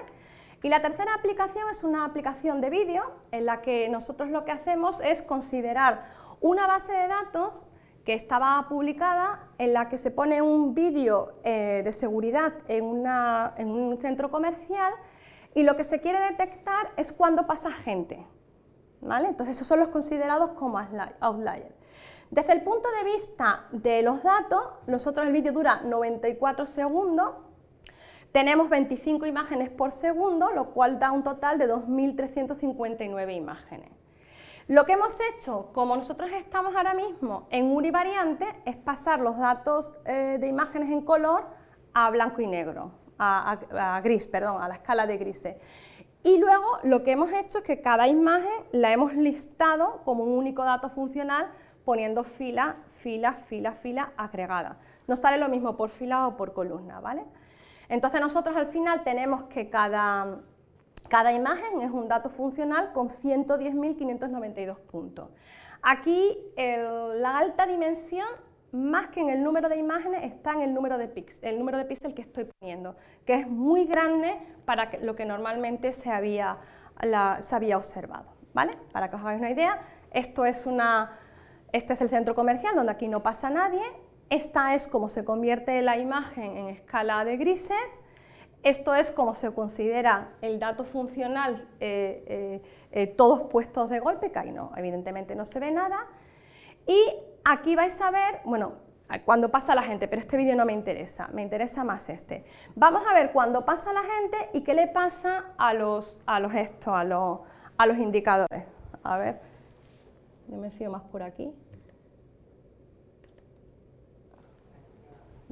Y la tercera aplicación es una aplicación de vídeo en la que nosotros lo que hacemos es considerar una base de datos que estaba publicada en la que se pone un vídeo eh, de seguridad en, en un centro comercial y lo que se quiere detectar es cuando pasa gente. ¿vale? Entonces esos son los considerados como outliers. Desde el punto de vista de los datos, nosotros el vídeo dura 94 segundos, tenemos 25 imágenes por segundo, lo cual da un total de 2.359 imágenes. Lo que hemos hecho, como nosotros estamos ahora mismo en univariante, es pasar los datos eh, de imágenes en color a blanco y negro, a, gris, perdón, a la escala de grises. Y luego lo que hemos hecho es que cada imagen la hemos listado como un único dato funcional poniendo fila, fila, fila, fila agregada. No sale lo mismo por fila o por columna, ¿vale? Entonces nosotros al final tenemos que cada, cada imagen es un dato funcional con 110.592 puntos. Aquí la alta dimensión, más que en el número de imágenes, está en el número de píxeles, el número de píxeles que estoy poniendo, que es muy grande para lo que normalmente se había, se había observado. ¿vale? Para que os hagáis una idea, esto es una, este es el centro comercial donde aquí no pasa nadie, esta es como se convierte la imagen en escala de grises, esto es como se considera el dato funcional eh, eh, eh, todos puestos de golpe, que ahí no, evidentemente no se ve nada, y aquí vais a ver, bueno, cuando pasa la gente, pero este vídeo no me interesa, me interesa más este. Vamos a ver cuando pasa la gente y qué le pasa a los, a los, a los, a los indicadores. A ver, yo me fío más por aquí.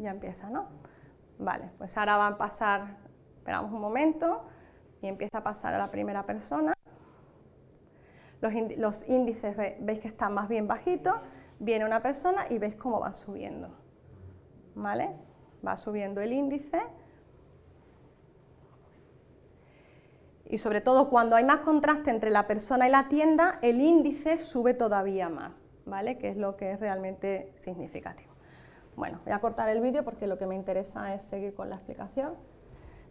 Ya empieza, ¿no? Vale, pues ahora van a pasar, esperamos un momento, y empieza a pasar a la primera persona. Los, índices veis que están más bien bajitos, viene una persona y veis cómo va subiendo, ¿vale? Va subiendo el índice. Y sobre todo cuando hay más contraste entre la persona y la tienda, el índice sube todavía más, ¿vale? Que es lo que es realmente significativo. Bueno, voy a cortar el vídeo porque lo que me interesa es seguir con la explicación.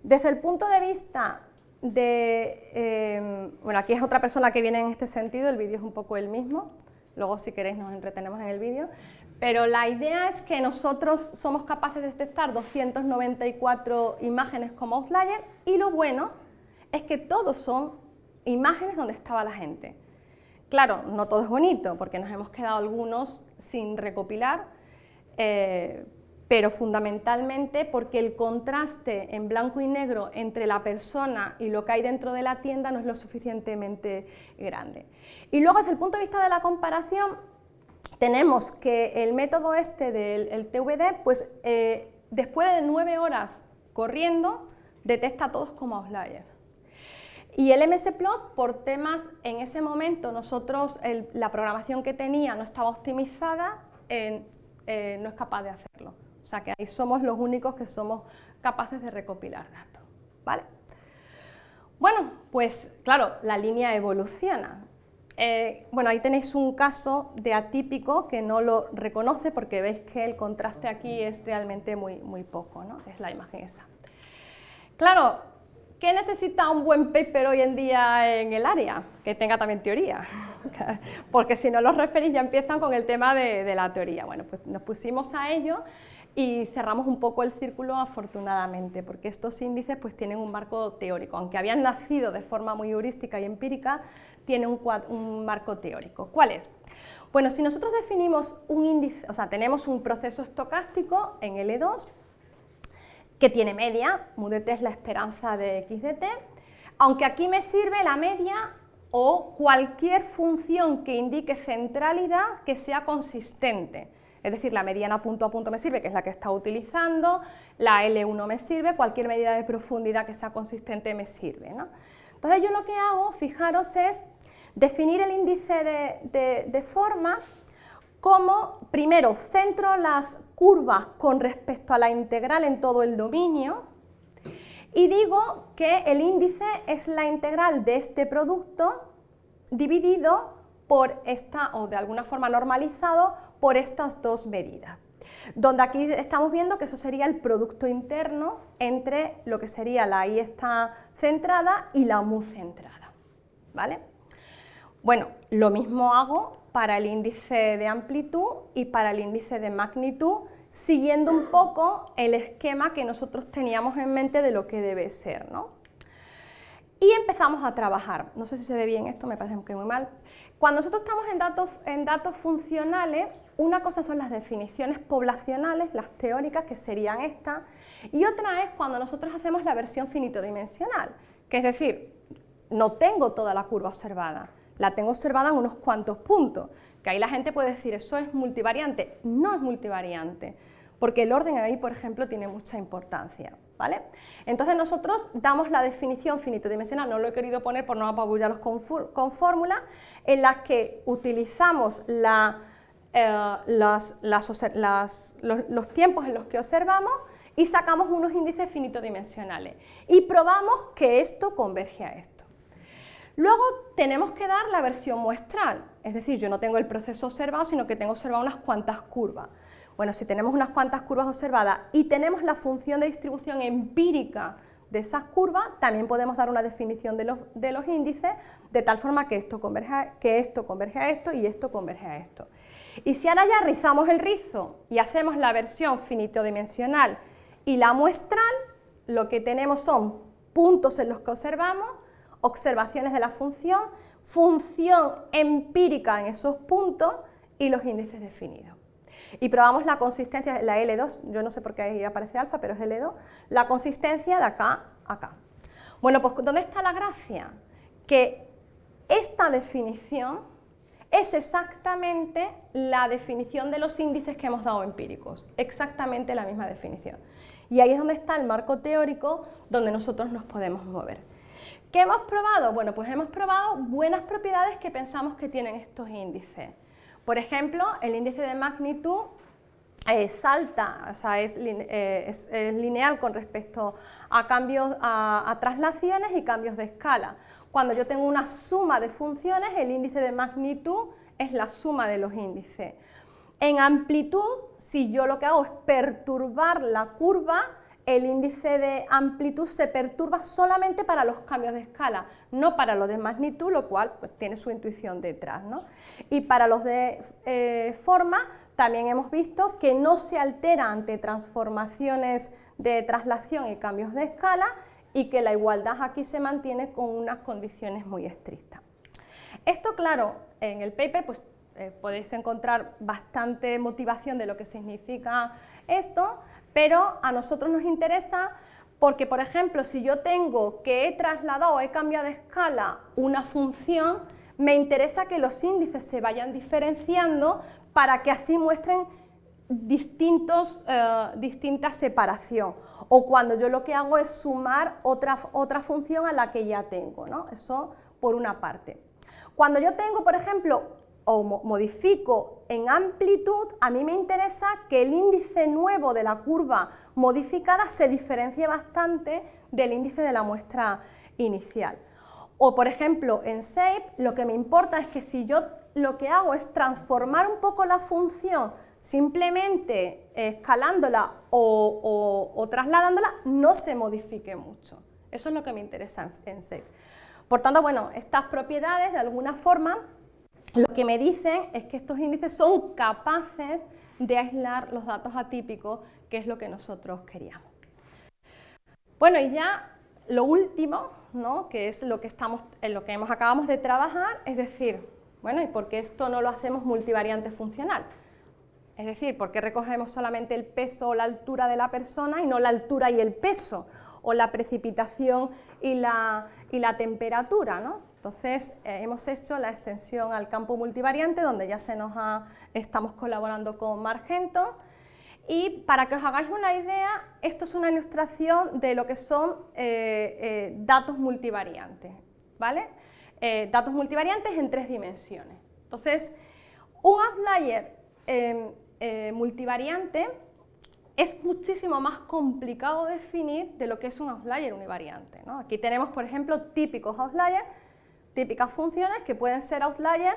Desde el punto de vista de... Em, bueno, aquí es otra persona que viene en este sentido, el vídeo es un poco el mismo, luego si queréis nos entretenemos en el vídeo, pero la idea es que nosotros somos capaces de detectar 294 imágenes como outlier y lo bueno es que todos son imágenes donde estaba la gente. Claro, no todo es bonito porque nos hemos quedado algunos sin recopilar, eh, pero fundamentalmente porque el contraste en blanco y negro entre la persona y lo que hay dentro de la tienda no es lo suficientemente grande. Y luego desde el punto de vista de la comparación, tenemos que el método este del TVD, pues eh, después de nueve horas corriendo, detecta a todos como outliers. Y el MSPlot, por temas, en ese momento nosotros, la programación que tenía no estaba optimizada, eh, no es capaz de hacerlo. O sea que ahí somos los únicos que somos capaces de recopilar datos. ¿vale? Bueno, pues claro, la línea evoluciona. Eh, bueno, ahí tenéis un caso de atípico que no lo reconoce porque veis que el contraste aquí es realmente muy, muy poco, ¿no? es la imagen esa. Claro, ¿qué necesita un buen paper hoy en día en el área? Que tenga también teoría, [laughs] porque si no los referís ya empiezan con el tema de, la teoría. Bueno, pues nos pusimos a ello y cerramos un poco el círculo afortunadamente, porque estos índices pues tienen un marco teórico, aunque habían nacido de forma muy heurística y empírica, tienen un, un marco teórico. ¿Cuál es? Bueno, si nosotros definimos un índice, o sea, tenemos un proceso estocástico en L2 que tiene media, MUDT es la esperanza de x de t, aunque aquí me sirve la media o cualquier función que indique centralidad que sea consistente. Es decir, la mediana punto a punto me sirve, que es la que está utilizando, la L1 me sirve, cualquier medida de profundidad que sea consistente me sirve. Entonces yo lo que hago, fijaros, es definir el índice de, forma como, primero, centro las curvas con respecto a la integral en todo el dominio, y digo que el índice es la integral de este producto dividido por esta, o de alguna forma normalizado, por estas dos medidas. Donde aquí estamos viendo que eso sería el producto interno entre lo que sería la I está centrada y la MU centrada. ¿vale? Bueno, lo mismo hago para el índice de amplitud y para el índice de magnitud, siguiendo un poco el esquema que nosotros teníamos en mente de lo que debe ser. ¿no? Y empezamos a trabajar. No sé si se ve bien esto, me parece que muy mal. Cuando nosotros estamos en datos, en datos funcionales, una cosa son las definiciones poblacionales, las teóricas, que serían estas, y otra es cuando nosotros hacemos la versión finito-dimensional, que es decir, no tengo toda la curva observada, la tengo observada en unos cuantos puntos, que ahí la gente puede decir, eso es multivariante, no es multivariante, porque el orden ahí, por ejemplo, tiene mucha importancia. ¿Vale? Entonces nosotros damos la definición finito-dimensional, no lo he querido poner por no apabullaros con, con fórmulas, en las que utilizamos eh, los, tiempos en los que observamos y sacamos unos índices finitodimensionales y probamos que esto converge a esto. Luego tenemos que dar la versión muestral, es decir, yo no tengo el proceso observado, sino que tengo observado unas cuantas curvas. Bueno, si tenemos unas cuantas curvas observadas y tenemos la función de distribución empírica de esas curvas, también podemos dar una definición de los, de los índices de tal forma que esto, converge, que esto converge a esto y esto converge a esto. Y si ahora ya rizamos el rizo y hacemos la versión finitodimensional y la muestral, lo que tenemos son puntos en los que observamos, observaciones de la función, función empírica en esos puntos y los índices definidos. Y probamos la consistencia, la L2, yo no sé por qué ahí aparece alfa, pero es L2, la consistencia de acá a acá. Bueno, pues ¿dónde está la gracia? Que esta definición es exactamente la definición de los índices que hemos dado empíricos, exactamente la misma definición. Y ahí es donde está el marco teórico donde nosotros nos podemos mover. ¿Qué hemos probado? Bueno, pues hemos probado buenas propiedades que pensamos que tienen estos índices. Por ejemplo, el índice de magnitud eh, salta, o sea, eh, es, lineal con respecto a cambios, a traslaciones y cambios de escala. Cuando yo tengo una suma de funciones, el índice de magnitud es la suma de los índices. En amplitud, si yo lo que hago es perturbar la curva, el índice de amplitud se perturba solamente para los cambios de escala, no para los de magnitud, lo cual pues, tiene su intuición detrás. Y para los de eh, forma, también hemos visto que no se altera ante transformaciones de traslación y cambios de escala, y que la igualdad aquí se mantiene con unas condiciones muy estrictas. Esto, claro, en el paper pues, eh, podéis encontrar bastante motivación de lo que significa esto, pero a nosotros nos interesa porque, por ejemplo, si yo tengo que he trasladado he cambiado de escala una función, me interesa que los índices se vayan diferenciando para que así muestren distintos, eh, distinta separación. O cuando yo lo que hago es sumar otra, otra función a la que ya tengo, ¿no? Eso por una parte. Cuando yo tengo, por ejemplo, o modifico en amplitud, a mí me interesa que el índice nuevo de la curva modificada se diferencie bastante del índice de la muestra inicial. O por ejemplo en Shape lo que me importa es que si yo lo que hago es transformar un poco la función simplemente escalándola o, trasladándola, no se modifique mucho. Eso es lo que me interesa en, en Shape. Por tanto, bueno, estas propiedades de alguna forma lo que me dicen es que estos índices son capaces de aislar los datos atípicos, que es lo que nosotros queríamos. Bueno, y ya lo último, ¿no? que es lo que, estamos, en lo que hemos, acabamos de trabajar, es decir, bueno, ¿y por qué esto no lo hacemos multivariante funcional? Es decir, ¿por qué recogemos solamente el peso o la altura de la persona y no la altura y el peso? O la precipitación y la, y la temperatura, ¿no? Entonces, eh, hemos hecho la extensión al campo multivariante, donde ya se nos estamos colaborando con Margento. Y para que os hagáis una idea, esto es una ilustración de lo que son eh, eh, datos multivariantes, ¿vale? datos multivariantes en tres dimensiones. Entonces, un outlier em, multivariante es muchísimo más complicado definir de lo que es un outlier univariante. Aquí tenemos, por ejemplo, típicos outliers típicas funciones que pueden ser outlier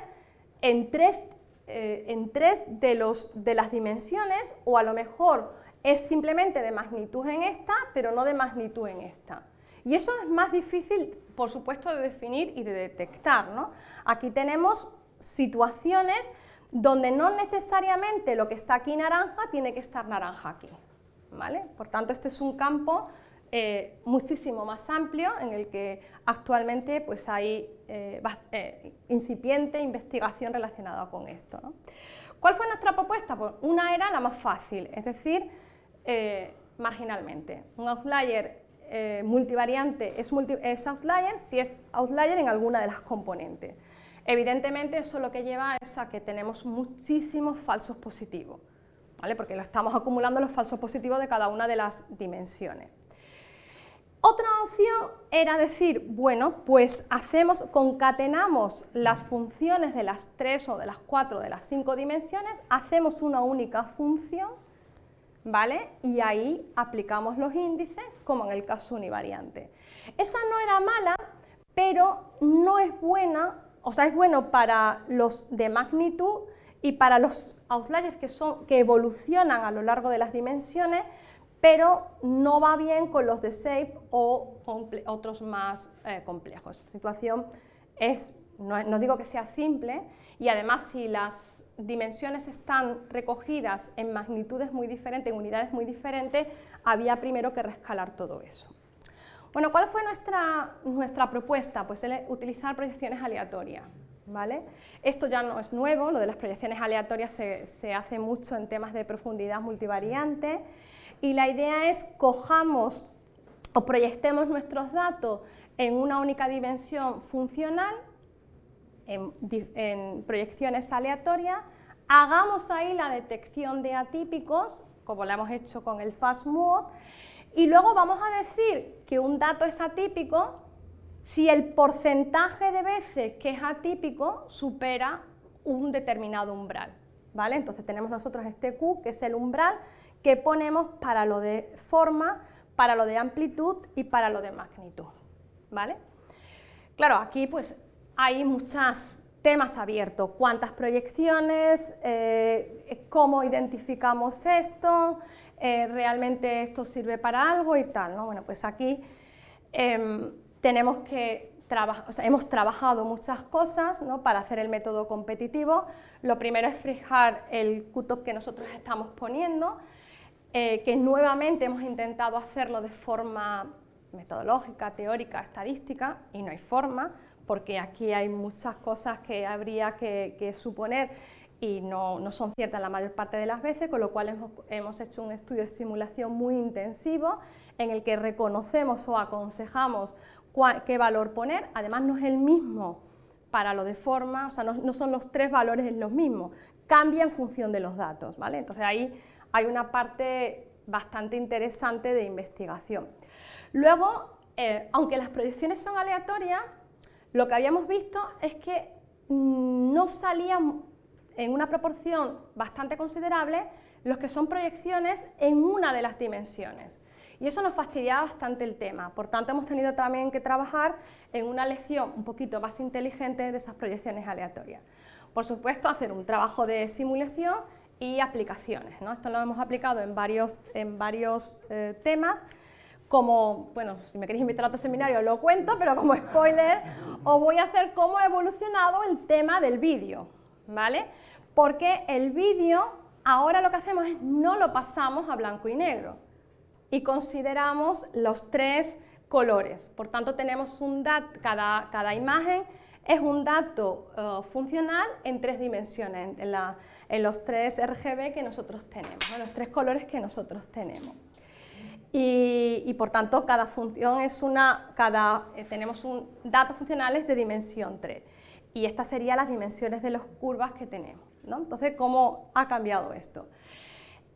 en tres, eh, en tres de, los, de las dimensiones o a lo mejor es simplemente de magnitud en esta, pero no de magnitud en esta. Y eso es más difícil, por supuesto, de definir y de detectar. ¿no? Aquí tenemos situaciones donde no necesariamente lo que está aquí naranja tiene que estar naranja aquí. ¿vale? Por tanto, este es un campo eh, muchísimo más amplio en el que actualmente pues, hay eh, eh, incipiente investigación relacionada con esto. ¿Cuál fue nuestra propuesta? Pues una era la más fácil, es decir, marginalmente. Un outlier multivariante es, es outlier si es outlier en alguna de las componentes. Evidentemente eso lo que lleva es a que tenemos muchísimos falsos positivos, ¿vale? porque lo estamos acumulando los falsos positivos de cada una de las dimensiones. Otra opción era decir, bueno, pues hacemos, concatenamos las funciones de las tres o de las cuatro de las cinco dimensiones, hacemos una única función, ¿vale? Y ahí aplicamos los índices, como en el caso univariante. Esa no era mala, pero no es buena, o sea, es bueno para los de magnitud y para los outliers que, son, que evolucionan a lo largo de las dimensiones, pero no va bien con los de SAFE o otros más eh, complejos. La situación es, no, digo que sea simple, y además si las dimensiones están recogidas en magnitudes muy diferentes, en unidades muy diferentes, había primero que rescalar todo eso. Bueno, ¿cuál fue nuestra, nuestra propuesta? Pues utilizar proyecciones aleatorias. ¿Vale? Esto ya no es nuevo, lo de las proyecciones aleatorias se, se hace mucho en temas de profundidad multivariante y la idea es cojamos o proyectemos nuestros datos en una única dimensión funcional, en, proyecciones aleatorias, hagamos ahí la detección de atípicos, como lo hemos hecho con el FastMode, y luego vamos a decir que un dato es atípico si el porcentaje de veces que es atípico supera un determinado umbral. ¿Vale? Entonces tenemos nosotros este Q, que es el umbral, que ponemos para lo de forma, para lo de amplitud y para lo de magnitud. ¿vale? Claro, aquí pues hay muchos temas abiertos, cuántas proyecciones, eh, cómo identificamos esto, eh, realmente esto sirve para algo y tal. ¿no? Bueno, pues aquí em, tenemos que hemos trabajado muchas cosas para hacer el método competitivo. Lo primero es fijar el cutoff que nosotros estamos poniendo, eh, que nuevamente hemos intentado hacerlo de forma metodológica, teórica, estadística, y no hay forma, porque aquí hay muchas cosas que habría que, suponer y no, no, son ciertas la mayor parte de las veces, con lo cual hemos, hemos, hecho un estudio de simulación muy intensivo en el que reconocemos o aconsejamos qué valor poner, además no es el mismo para lo de forma, o sea, no, son los tres valores los mismos, cambia en función de los datos, ¿vale? Entonces ahí hay una parte bastante interesante de investigación. Luego, eh, aunque las predicciones son aleatorias, lo que habíamos visto es que no salían en una proporción bastante considerable los que son proyecciones en una de las dimensiones. Y eso nos fastidiaba bastante el tema, por tanto hemos tenido también que trabajar en una lección un poquito más inteligente de esas proyecciones aleatorias. Por supuesto, hacer un trabajo de simulación y aplicaciones. ¿no? Esto lo hemos aplicado en varios, en varios eh, temas, como, bueno, si me queréis invitar a otro seminario lo cuento, pero como spoiler os voy a hacer cómo ha evolucionado el tema del vídeo, ¿vale? Porque el vídeo, ahora lo que hacemos es no lo pasamos a blanco y negro y consideramos los tres colores. Por tanto, tenemos un dato, cada, cada imagen es un dato eh, funcional en tres dimensiones, en, los tres RGB que nosotros tenemos, en los tres colores que nosotros tenemos. Y, por tanto, cada función es una, cada, eh, tenemos un, datos funcionales de dimensión 3. Y estas serían las dimensiones de las curvas que tenemos. Entonces, ¿cómo ha cambiado esto?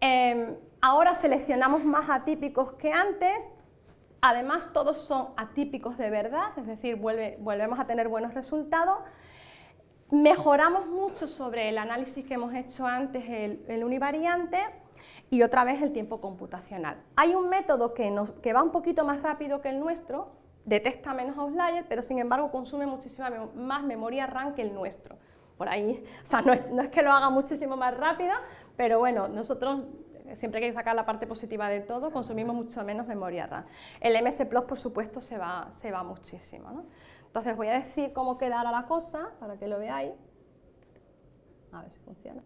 Em, ahora seleccionamos más atípicos que antes, además todos son atípicos de verdad, es decir, volvemos a tener buenos resultados. Mejoramos mucho sobre el análisis que hemos hecho antes, el, univariante, y otra vez el tiempo computacional. Hay un método que, va un poquito más rápido que el nuestro, detecta menos outliers, pero sin embargo consume muchísima más memoria RAM que el nuestro. Por ahí, o sea, no es que lo haga muchísimo más rápido, pero bueno, nosotros siempre hay que sacar la parte positiva de todo, consumimos mucho menos memoria RAM. El MS Plus, por supuesto, se va, muchísimo. Entonces voy a decir cómo quedará la cosa, para que lo veáis. A ver si funciona.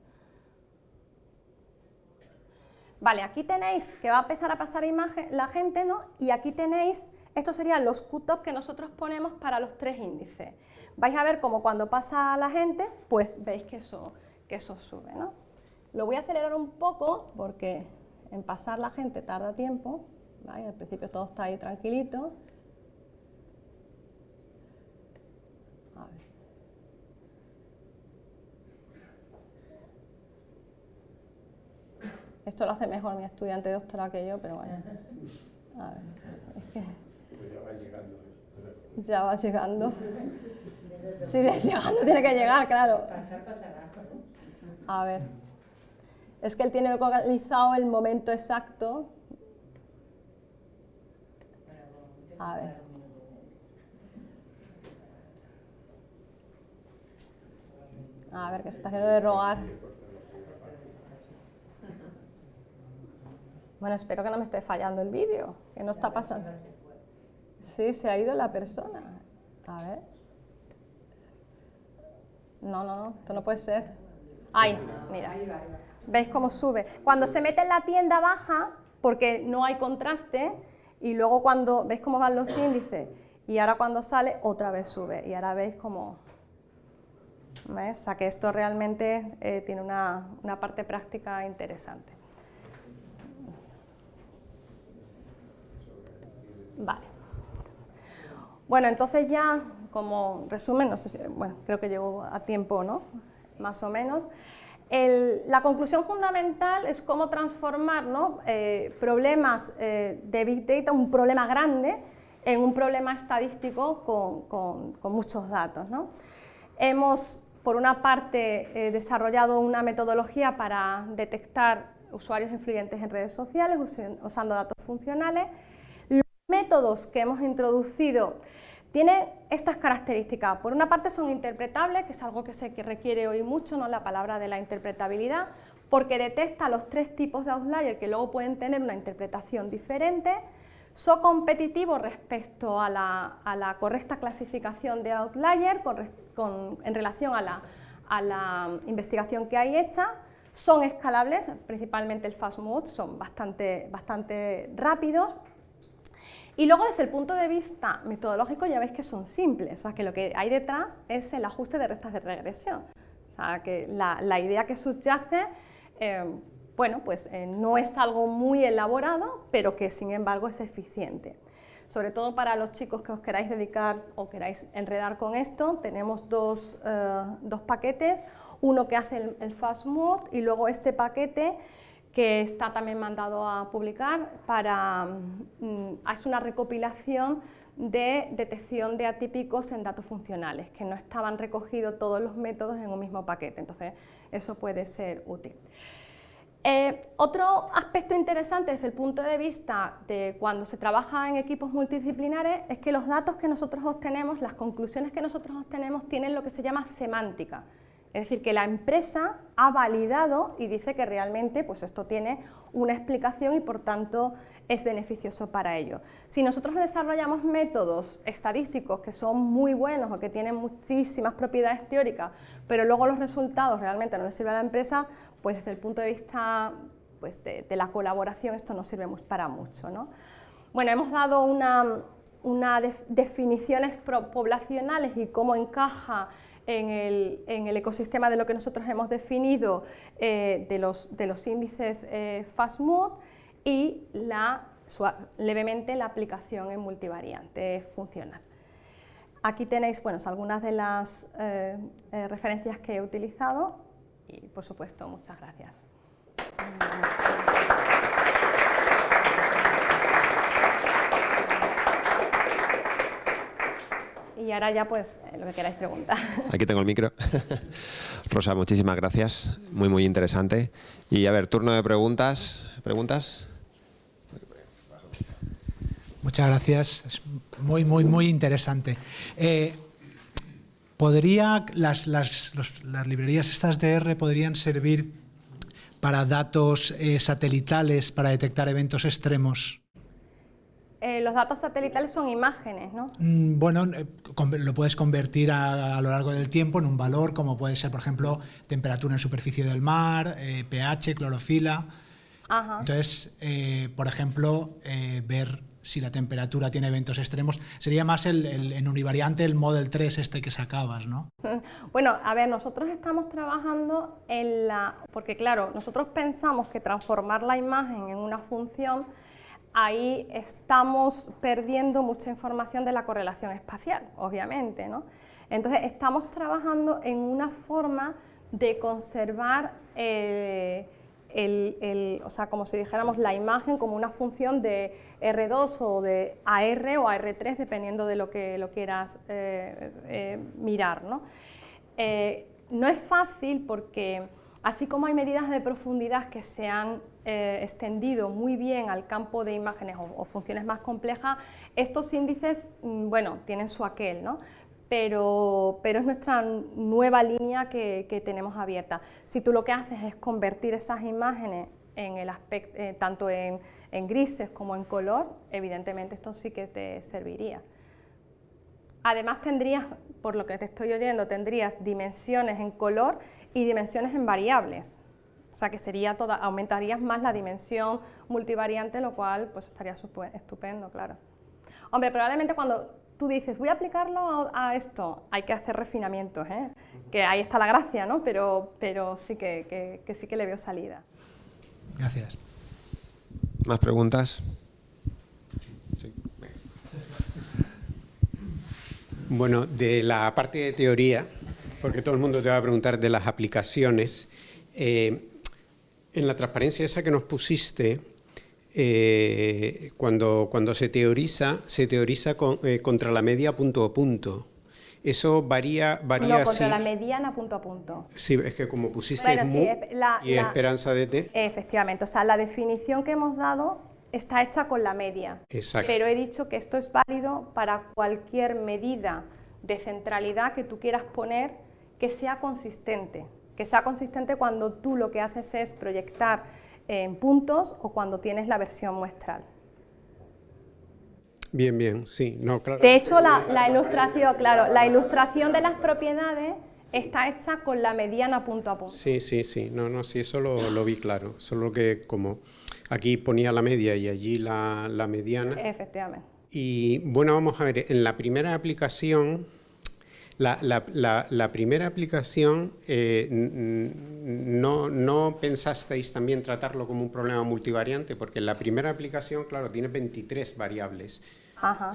Vale, aquí tenéis que va a empezar a pasar imagen, la gente, ¿no? Y aquí tenéis, estos serían los cutoffs que nosotros ponemos para los tres índices. Vais a ver cómo cuando pasa la gente, pues veis que eso, que eso sube, ¿no? Lo voy a acelerar un poco porque en pasar la gente tarda tiempo. Al principio todo está ahí tranquilito. Esto lo hace mejor mi estudiante de doctorado que yo, pero bueno. A ver, es que... ya va llegando. Ya va llegando. Sí, llegando tiene que llegar, claro. A ver es que él tiene localizado el momento exacto. A ver. A ver, que se está haciendo de rogar. Bueno, espero que no me esté fallando el vídeo, que no está pasando. Sí, se ha ido la persona. A ver. No, no, no, esto no puede ser. Ay, mira. ¿Veis cómo sube? Cuando se mete en la tienda baja, porque no hay contraste, y luego cuando, ¿veis cómo van los índices? Y ahora cuando sale, otra vez sube, y ahora veis cómo... ¿Ves? O sea que esto realmente eh, tiene una, una parte práctica interesante. Vale. Bueno, entonces ya, como resumen, no sé si, bueno, creo que llegó a tiempo, ¿no? Más o menos la conclusión fundamental es cómo transformar eh, problemas eh, de Big Data, un problema grande, en un problema estadístico con, muchos datos. Hemos, por una parte, eh, desarrollado una metodología para detectar usuarios influyentes en redes sociales usando datos funcionales. Los métodos que hemos introducido tiene estas características. Por una parte son interpretables, que es algo que se requiere hoy mucho, ¿no? la palabra de la interpretabilidad, porque detecta los tres tipos de outlier que luego pueden tener una interpretación diferente, son competitivos respecto a la, correcta clasificación de outlier en relación a la, investigación que hay hecha, son escalables, principalmente el fast mode, son bastante, bastante rápidos, Y luego desde el punto de vista metodológico ya veis que son simples, o sea que lo que hay detrás es el ajuste de restas de regresión. O sea que la, idea que subyace, eh, bueno, pues eh, no es algo muy elaborado, pero que sin embargo es eficiente. Sobre todo para los chicos que os queráis dedicar o queráis enredar con esto, tenemos dos, eh, paquetes, uno que hace el, el Fast Mode y luego este paquete que está también mandado a publicar para, mm, es una recopilación de detección de atípicos en datos funcionales, que no estaban recogidos todos los métodos en un mismo paquete, entonces eso puede ser útil. Eh, otro aspecto interesante desde el punto de vista de cuando se trabaja en equipos multidisciplinares es que los datos que nosotros obtenemos, las conclusiones que nosotros obtenemos tienen lo que se llama semántica, es decir, que la empresa ha validado y dice que realmente pues esto tiene una explicación y por tanto es beneficioso para ello. Si nosotros desarrollamos métodos estadísticos que son muy buenos o que tienen muchísimas propiedades teóricas, pero luego los resultados realmente no les sirven a la empresa, pues desde el punto de vista pues, de, la colaboración esto no sirve para mucho. ¿no? Bueno, hemos dado unas una definiciones poblacionales y cómo encaja en el, ecosistema de lo que nosotros hemos definido eh, de, los, de, los, índices eh, FastMod y la, levemente la aplicación en multivariante funcional. Aquí tenéis bueno, algunas de las eh, referencias que he utilizado y por supuesto muchas gracias. Y ahora ya pues eh, lo que queráis preguntar. [laughs] Aquí tengo el micro. [laughs] Rosa, muchísimas gracias. Muy, muy interesante. Y a ver, turno de preguntas. ¿Preguntas? Muchas gracias. Es muy, muy, muy interesante. Eh, ¿Podría, las, las, las, librerías estas de R podrían servir para datos eh, satelitales para detectar eventos extremos? Eh, los datos satelitales son imágenes, ¿no? Mm, bueno, eh, lo puedes convertir a, lo largo del tiempo en un valor, como puede ser, por ejemplo, temperatura en superficie del mar, pH, eh, clorofila. Entonces, por ejemplo, ver si la temperatura tiene eventos extremos. Sería más el, en univariante el Model 3 este que sacabas, ¿no? [laughs] Bueno, a ver, nosotros estamos trabajando en la... Porque claro, nosotros pensamos que transformar la imagen en una función ahí estamos perdiendo mucha información de la correlación espacial, obviamente. ¿no? Entonces, estamos trabajando en una forma de conservar eh, el, o sea, como si dijéramos la imagen como una función de R2 o de AR o AR3, dependiendo de lo que lo quieras eh, eh, mirar. ¿no? no es fácil porque Así como hay medidas de profundidad que se han eh, extendido muy bien al campo de imágenes o, funciones más complejas, estos índices, mm, bueno, tienen su aquel, ¿no? Pero, pero, es nuestra nueva línea que, tenemos abierta. Si tú lo que haces es convertir esas imágenes en el aspecto, eh, tanto en, en, grises como en color, evidentemente esto sí que te serviría. Además tendrías, por lo que te estoy oyendo, tendrías dimensiones en color y dimensiones en variables. O sea que sería toda, aumentarías más la dimensión multivariante, lo cual pues estaría estupendo, claro. Hombre, probablemente cuando tú dices, voy a aplicarlo a, esto, hay que hacer refinamientos, ¿eh? que ahí está la gracia, ¿no? Pero, pero sí que, que sí que le veo salida. Gracias. ¿Más preguntas? Bueno, de la parte de teoría, porque todo el mundo te va a preguntar de las aplicaciones. Eh, en la transparencia esa que nos pusiste, eh, cuando, cuando se teoriza, se teoriza eh, contra la media punto a punto. Eso varía, varía no, contra la mediana punto a punto. Sí, es que como pusiste y esperanza de t. Efectivamente, o sea, la definición que hemos dado está hecha con la media. Exacto. Pero he dicho que esto es válido para cualquier medida de centralidad que tú quieras poner que sea consistente, que sea consistente cuando tú lo que haces es proyectar en puntos o cuando tienes la versión muestral. Bien, bien, sí, no, claro. De hecho, la, ilustración, claro, la ilustración de las propiedades está hecha con la mediana punto a punto. Sí, sí, sí, no, no, sí, eso lo, vi claro, solo que como aquí ponía la media y allí la, la mediana. Efectivamente. Y bueno, vamos a ver, en la primera aplicación, la, primera aplicación, eh, no, no, pensasteis también tratarlo como un problema multivariante? Porque la primera aplicación, claro, tiene 23 variables.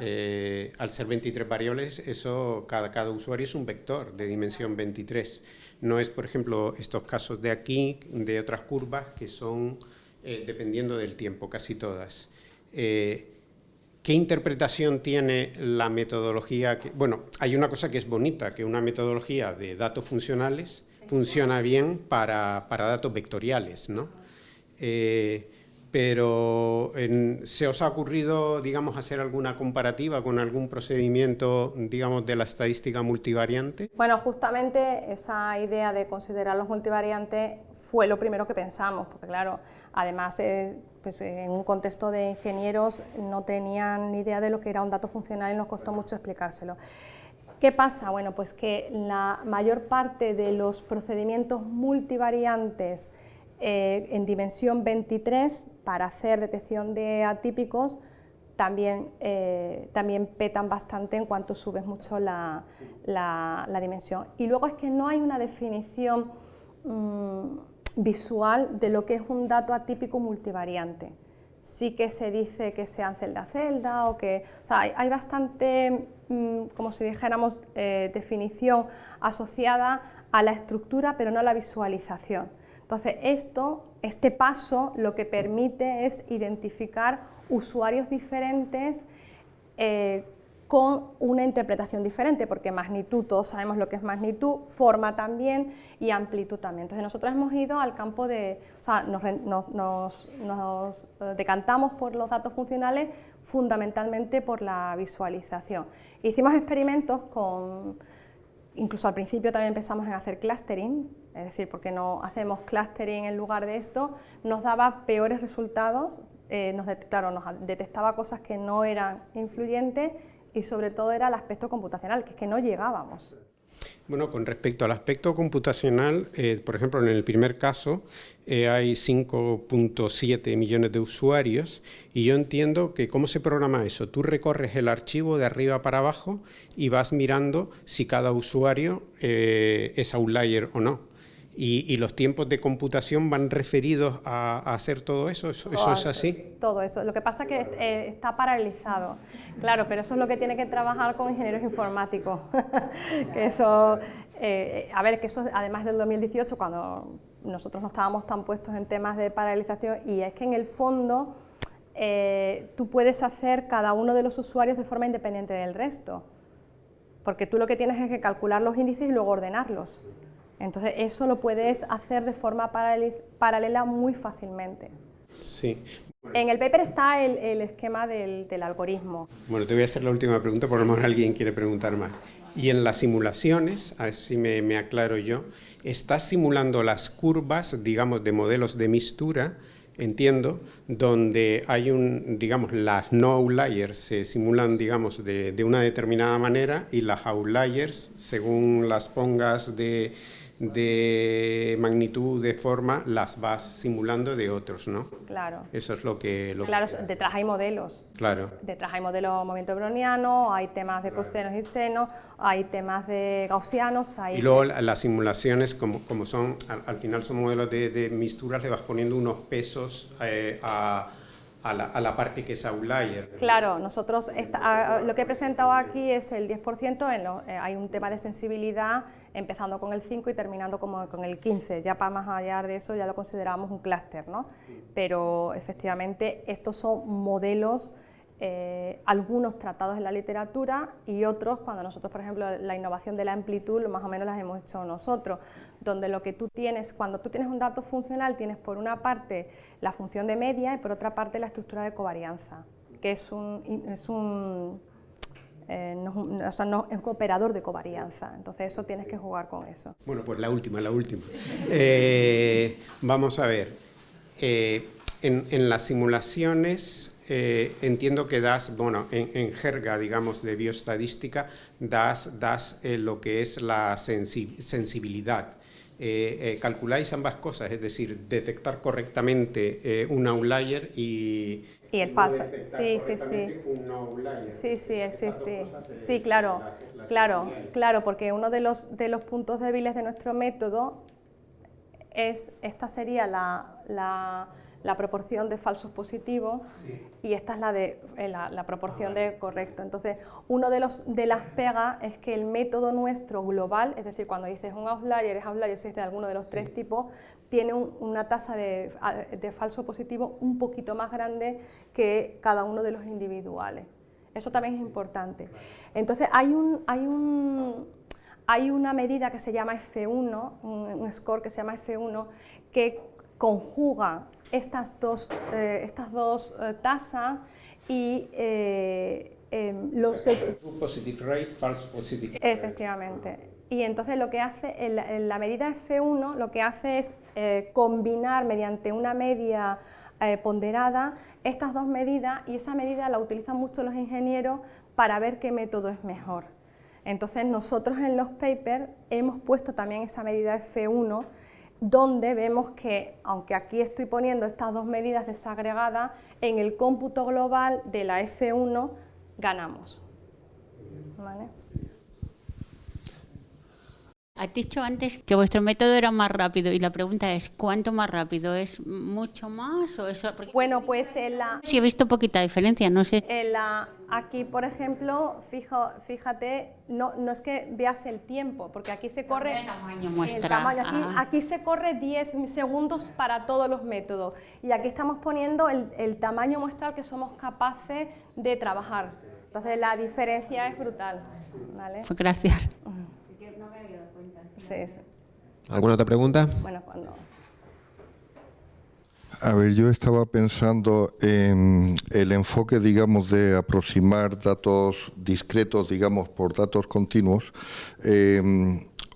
Eh, al ser 23 variables, eso, cada, cada usuario es un vector de dimensión 23. No es, por ejemplo, estos casos de aquí, de otras curvas, que son eh, dependiendo del tiempo, casi todas. ¿Qué interpretación tiene la metodología? Que, bueno, hay una cosa que es bonita, que una metodología de datos funcionales funciona bien para, datos vectoriales, ¿no? Eh, pero ¿se os ha ocurrido, digamos, hacer alguna comparativa con algún procedimiento, digamos, de la estadística multivariante? Bueno, justamente esa idea de considerar los multivariantes fue lo primero que pensamos, porque claro, además eh, pues, en un contexto de ingenieros no tenían ni idea de lo que era un dato funcional y nos costó mucho explicárselo. ¿Qué pasa? Bueno, pues que la mayor parte de los procedimientos multivariantes eh, en dimensión 23 para hacer detección de atípicos también, eh, también petan bastante en cuanto subes mucho la, dimensión. Y luego es que no hay una definición mm, visual de lo que es un dato atípico multivariante. Sí que se dice que sean celda a celda o que... O sea, hay, bastante, mm, como si dijéramos, eh, definición asociada a la estructura pero no a la visualización. Entonces, esto, este paso lo que permite es identificar usuarios diferentes eh, con una interpretación diferente, porque magnitud, todos sabemos lo que es magnitud, forma también y amplitud también. Entonces nosotros hemos ido al campo de, o sea, nos, eh, decantamos por los datos funcionales fundamentalmente por la visualización. Hicimos experimentos con, incluso al principio también empezamos en hacer clustering, es decir, porque no hacemos clustering en lugar de esto, nos daba peores resultados, eh, nos, claro, nos detectaba cosas que no eran influyentes y sobre todo era el aspecto computacional, que es que no llegábamos. Bueno, con respecto al aspecto computacional, eh, por ejemplo, en el primer caso eh, hay 5.7 millones de usuarios y yo entiendo que cómo se programa eso. Tú recorres el archivo de arriba para abajo y vas mirando si cada usuario eh, es outlier o no. Y, los tiempos de computación van referidos a, hacer todo eso, ¿Eso, es así? Todo eso. Lo que pasa es que eh, está paralizado, claro, pero eso es lo que tiene que trabajar con ingenieros informáticos. [laughs] que eso, eh, a ver, que eso además del 2018, cuando nosotros no estábamos tan puestos en temas de paralización, y es que en el fondo eh, tú puedes hacer cada uno de los usuarios de forma independiente del resto, porque tú lo que tienes es que calcular los índices y luego ordenarlos. Entonces eso lo puedes hacer de forma paralela muy fácilmente. Sí. En el paper está el, esquema del, algoritmo. Bueno, te voy a hacer la última pregunta, por lo menos alguien quiere preguntar más. Y en las simulaciones, a ver si me, me aclaro yo, estás simulando las curvas, digamos, de modelos de mistura, entiendo, donde hay un, digamos, las no outliers se simulan, digamos, de, de una determinada manera y las outliers, según las pongas de de magnitud, de forma, las vas simulando de otros, ¿no? Claro. Eso es lo que... claro, detrás hay modelos. Claro. Detrás hay modelos de movimiento browniano, hay temas de cosenos y senos, hay temas de gaussianos, hay... Y luego las simulaciones, como, como son, al, final son modelos de, de, misturas, le vas poniendo unos pesos eh, a a la, parte que es outlier. Claro, nosotros lo que he presentado aquí es el 10%, en eh, hay un tema de sensibilidad empezando con el 5 y terminando como con el 15, ya para más allá de eso ya lo consideramos un clúster, ¿no? pero efectivamente estos son modelos eh, algunos tratados en la literatura y otros cuando nosotros, por ejemplo, la innovación de la amplitud, más o menos las hemos hecho nosotros, donde lo que tú tienes, cuando tú tienes un dato funcional, tienes por una parte la función de media y por otra parte la estructura de covarianza, que es un, es un, eh, o sea, no, es un operador de covarianza, entonces eso tienes que jugar con eso. Bueno, pues la última, la última. Eh, vamos a ver, en, en las simulaciones eh, entiendo que das, bueno, en, jerga, digamos, de bioestadística, das, das eh, lo que es la sensibilidad. Eh, calculáis ambas cosas, es decir, detectar correctamente un outlier y Y el falso, sí, sí, sí. Sí, sí, sí, sí. Sí, claro, claro, claro, porque uno de los, de los puntos débiles de nuestro método es, esta sería la, la la proporción de falsos positivos y esta es la, de, eh, la, proporción de correcto. Entonces, uno de, los, de las pegas es que el método nuestro global, es decir, cuando dices un outlier, es outlier si es de alguno de los tres tipos, tiene una tasa de, de falso positivo un poquito más grande que cada uno de los individuales. Eso también es importante. Entonces, hay un, hay un, hay una medida que se llama F1, un, score que se llama F1, que conjuga estas dos, eh, estas dos eh, tasas y eh, em, los... Positive rate, false positive Efectivamente. Y entonces lo que hace, en la, medida F1, lo que hace es combinar mediante una media ponderada estas dos medidas y esa medida la utilizan mucho los ingenieros para ver qué método es mejor. Entonces nosotros en los papers hemos puesto también esa medida F1 donde vemos que, aunque aquí estoy poniendo estas dos medidas desagregadas, en el cómputo global de la F1 ganamos. Has dicho antes que vuestro método era más rápido y la pregunta es, ¿cuánto más rápido? ¿Es mucho más o eso? bueno, pues en la... Sí, he visto poquita diferencia, no sé. En la, aquí, por ejemplo, fijo, fíjate, no, no es que veas el tiempo, porque aquí se corre... El tamaño muestra. aquí, aquí, se corre 10 segundos para todos los métodos y aquí estamos poniendo el, el tamaño muestral que somos capaces de trabajar. Entonces la diferencia es brutal. ¿vale? Pues gracias. ¿Alguna otra pregunta? Bueno, cuando... A ver, yo estaba pensando en el enfoque, digamos, de aproximar datos discretos, digamos, por datos continuos. Eh,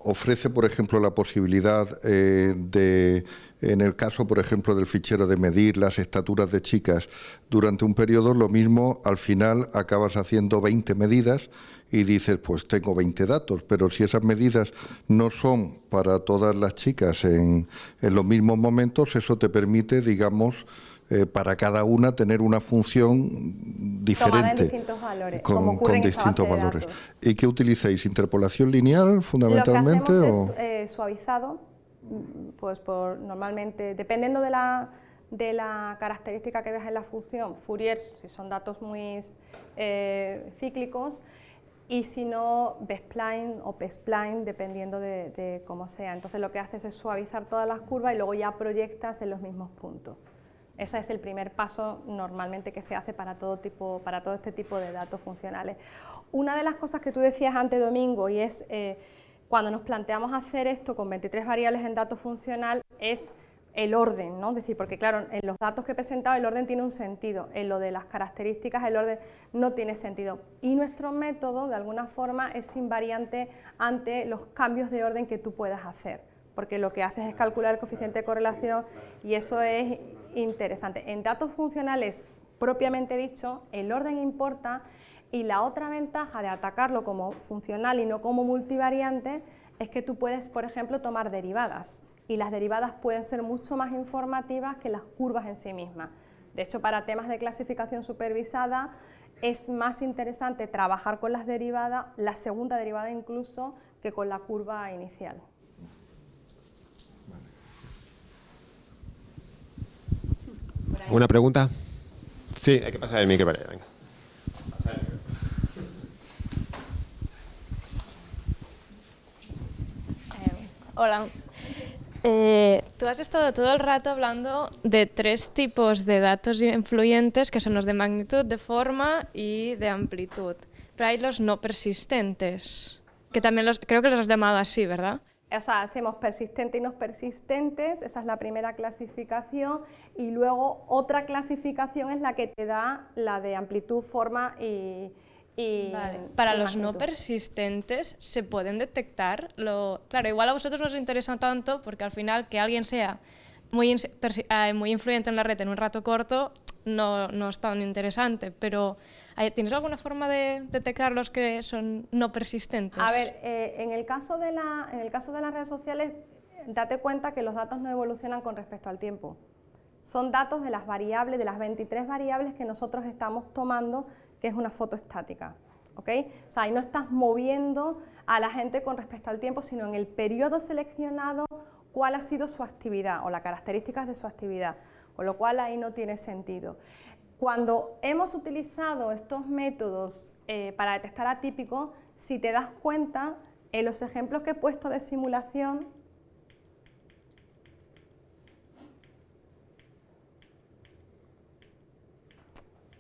ofrece, por ejemplo, la posibilidad eh, de, en el caso, por ejemplo, del fichero de medir las estaturas de chicas durante un periodo, lo mismo, al final acabas haciendo 20 medidas y dices, pues tengo 20 datos, pero si esas medidas no son para todas las chicas en, los mismos momentos, eso te permite, digamos, eh, para cada una tener una función diferente. distintos valores, con, distintos valores. ¿Y qué utilizáis? ¿Interpolación lineal fundamentalmente? Lo que hacemos es eh, suavizado, pues por normalmente, dependiendo de la, de la característica que veas en la función, Fourier, si son datos muy eh, cíclicos, y si no, B-spline o P-spline, dependiendo de, cómo sea. Entonces lo que haces es suavizar todas las curvas y luego ya proyectas en los mismos puntos. Ese es el primer paso normalmente que se hace para todo, tipo, para todo este tipo de datos funcionales. Una de las cosas que tú decías antes, Domingo, y es eh, cuando nos planteamos hacer esto con 23 variables en dato funcional, es el orden, ¿no? Es decir, porque claro, en los datos que he presentado el orden tiene un sentido, en lo de las características el orden no tiene sentido. Y nuestro método, de alguna forma, es invariante ante los cambios de orden que tú puedas hacer, porque lo que haces es calcular el coeficiente de correlación y eso es interesante. En datos funcionales, propiamente dicho, el orden importa y la otra ventaja de atacarlo como funcional y no como multivariante es que tú puedes, por ejemplo, tomar derivadas y las derivadas pueden ser mucho más informativas que las curvas en sí mismas. De hecho, para temas de clasificación supervisada es más interesante trabajar con las derivadas, la segunda derivada incluso, que con la curva inicial. ¿Una pregunta? Sí, hay que pasar el micro para allá, venga. Eh, hola, eh, tú has estado todo el rato hablando de tres tipos de datos influyentes que son los de magnitud, de forma y de amplitud. Pero hay los no persistentes, que también los, creo que los has llamado así, ¿verdad? O sea, hacemos persistentes y no persistentes, esa es la primera clasificación, y luego otra clasificación es la que te da la de amplitud, forma y, para los no persistentes se pueden detectar, lo... claro, igual a vosotros no os interesa tanto porque al final que alguien sea muy, eh, muy influyente en la red en un rato corto no, no es tan interesante, pero ¿tienes alguna forma de detectar los que son no persistentes? A ver, eh, en, el caso de en el caso de las redes sociales, date cuenta que los datos no evolucionan con respecto al tiempo. son datos de las variables, de las 23 variables que nosotros estamos tomando, que es una foto estática. ¿ok? O sea, ahí no estás moviendo a la gente con respecto al tiempo, sino en el periodo seleccionado cuál ha sido su actividad o las características de su actividad, con lo cual ahí no tiene sentido. Cuando hemos utilizado estos métodos eh, para detectar atípicos, si te das cuenta, en los ejemplos que he puesto de simulación,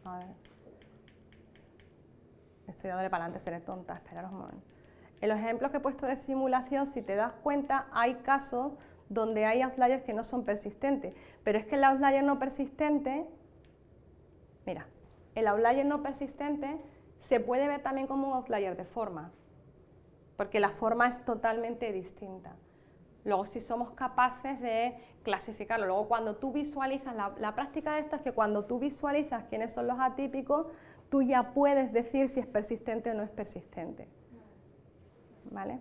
a ver, estoy dándole para adelante, seré tonta, esperaros un momento. En los ejemplos que he puesto de simulación, si te das cuenta, hay casos donde hay outliers que no son persistentes, pero es que el outlier no persistente, mira, el outlier no persistente se puede ver también como un outlier de forma, porque la forma es totalmente distinta. Luego si somos capaces de clasificarlo, luego cuando tú visualizas, la, práctica de esto es que cuando tú visualizas quiénes son los atípicos, tú ya puedes decir si es persistente o no es persistente. ¿Vale?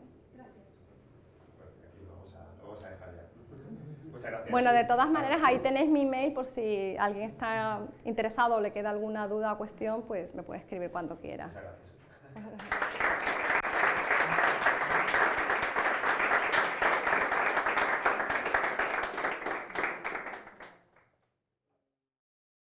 Bueno, de todas maneras, ahí tenéis mi email por si alguien está interesado o le queda alguna duda o cuestión, pues me puede escribir cuando quiera. Muchas gracias. [laughs]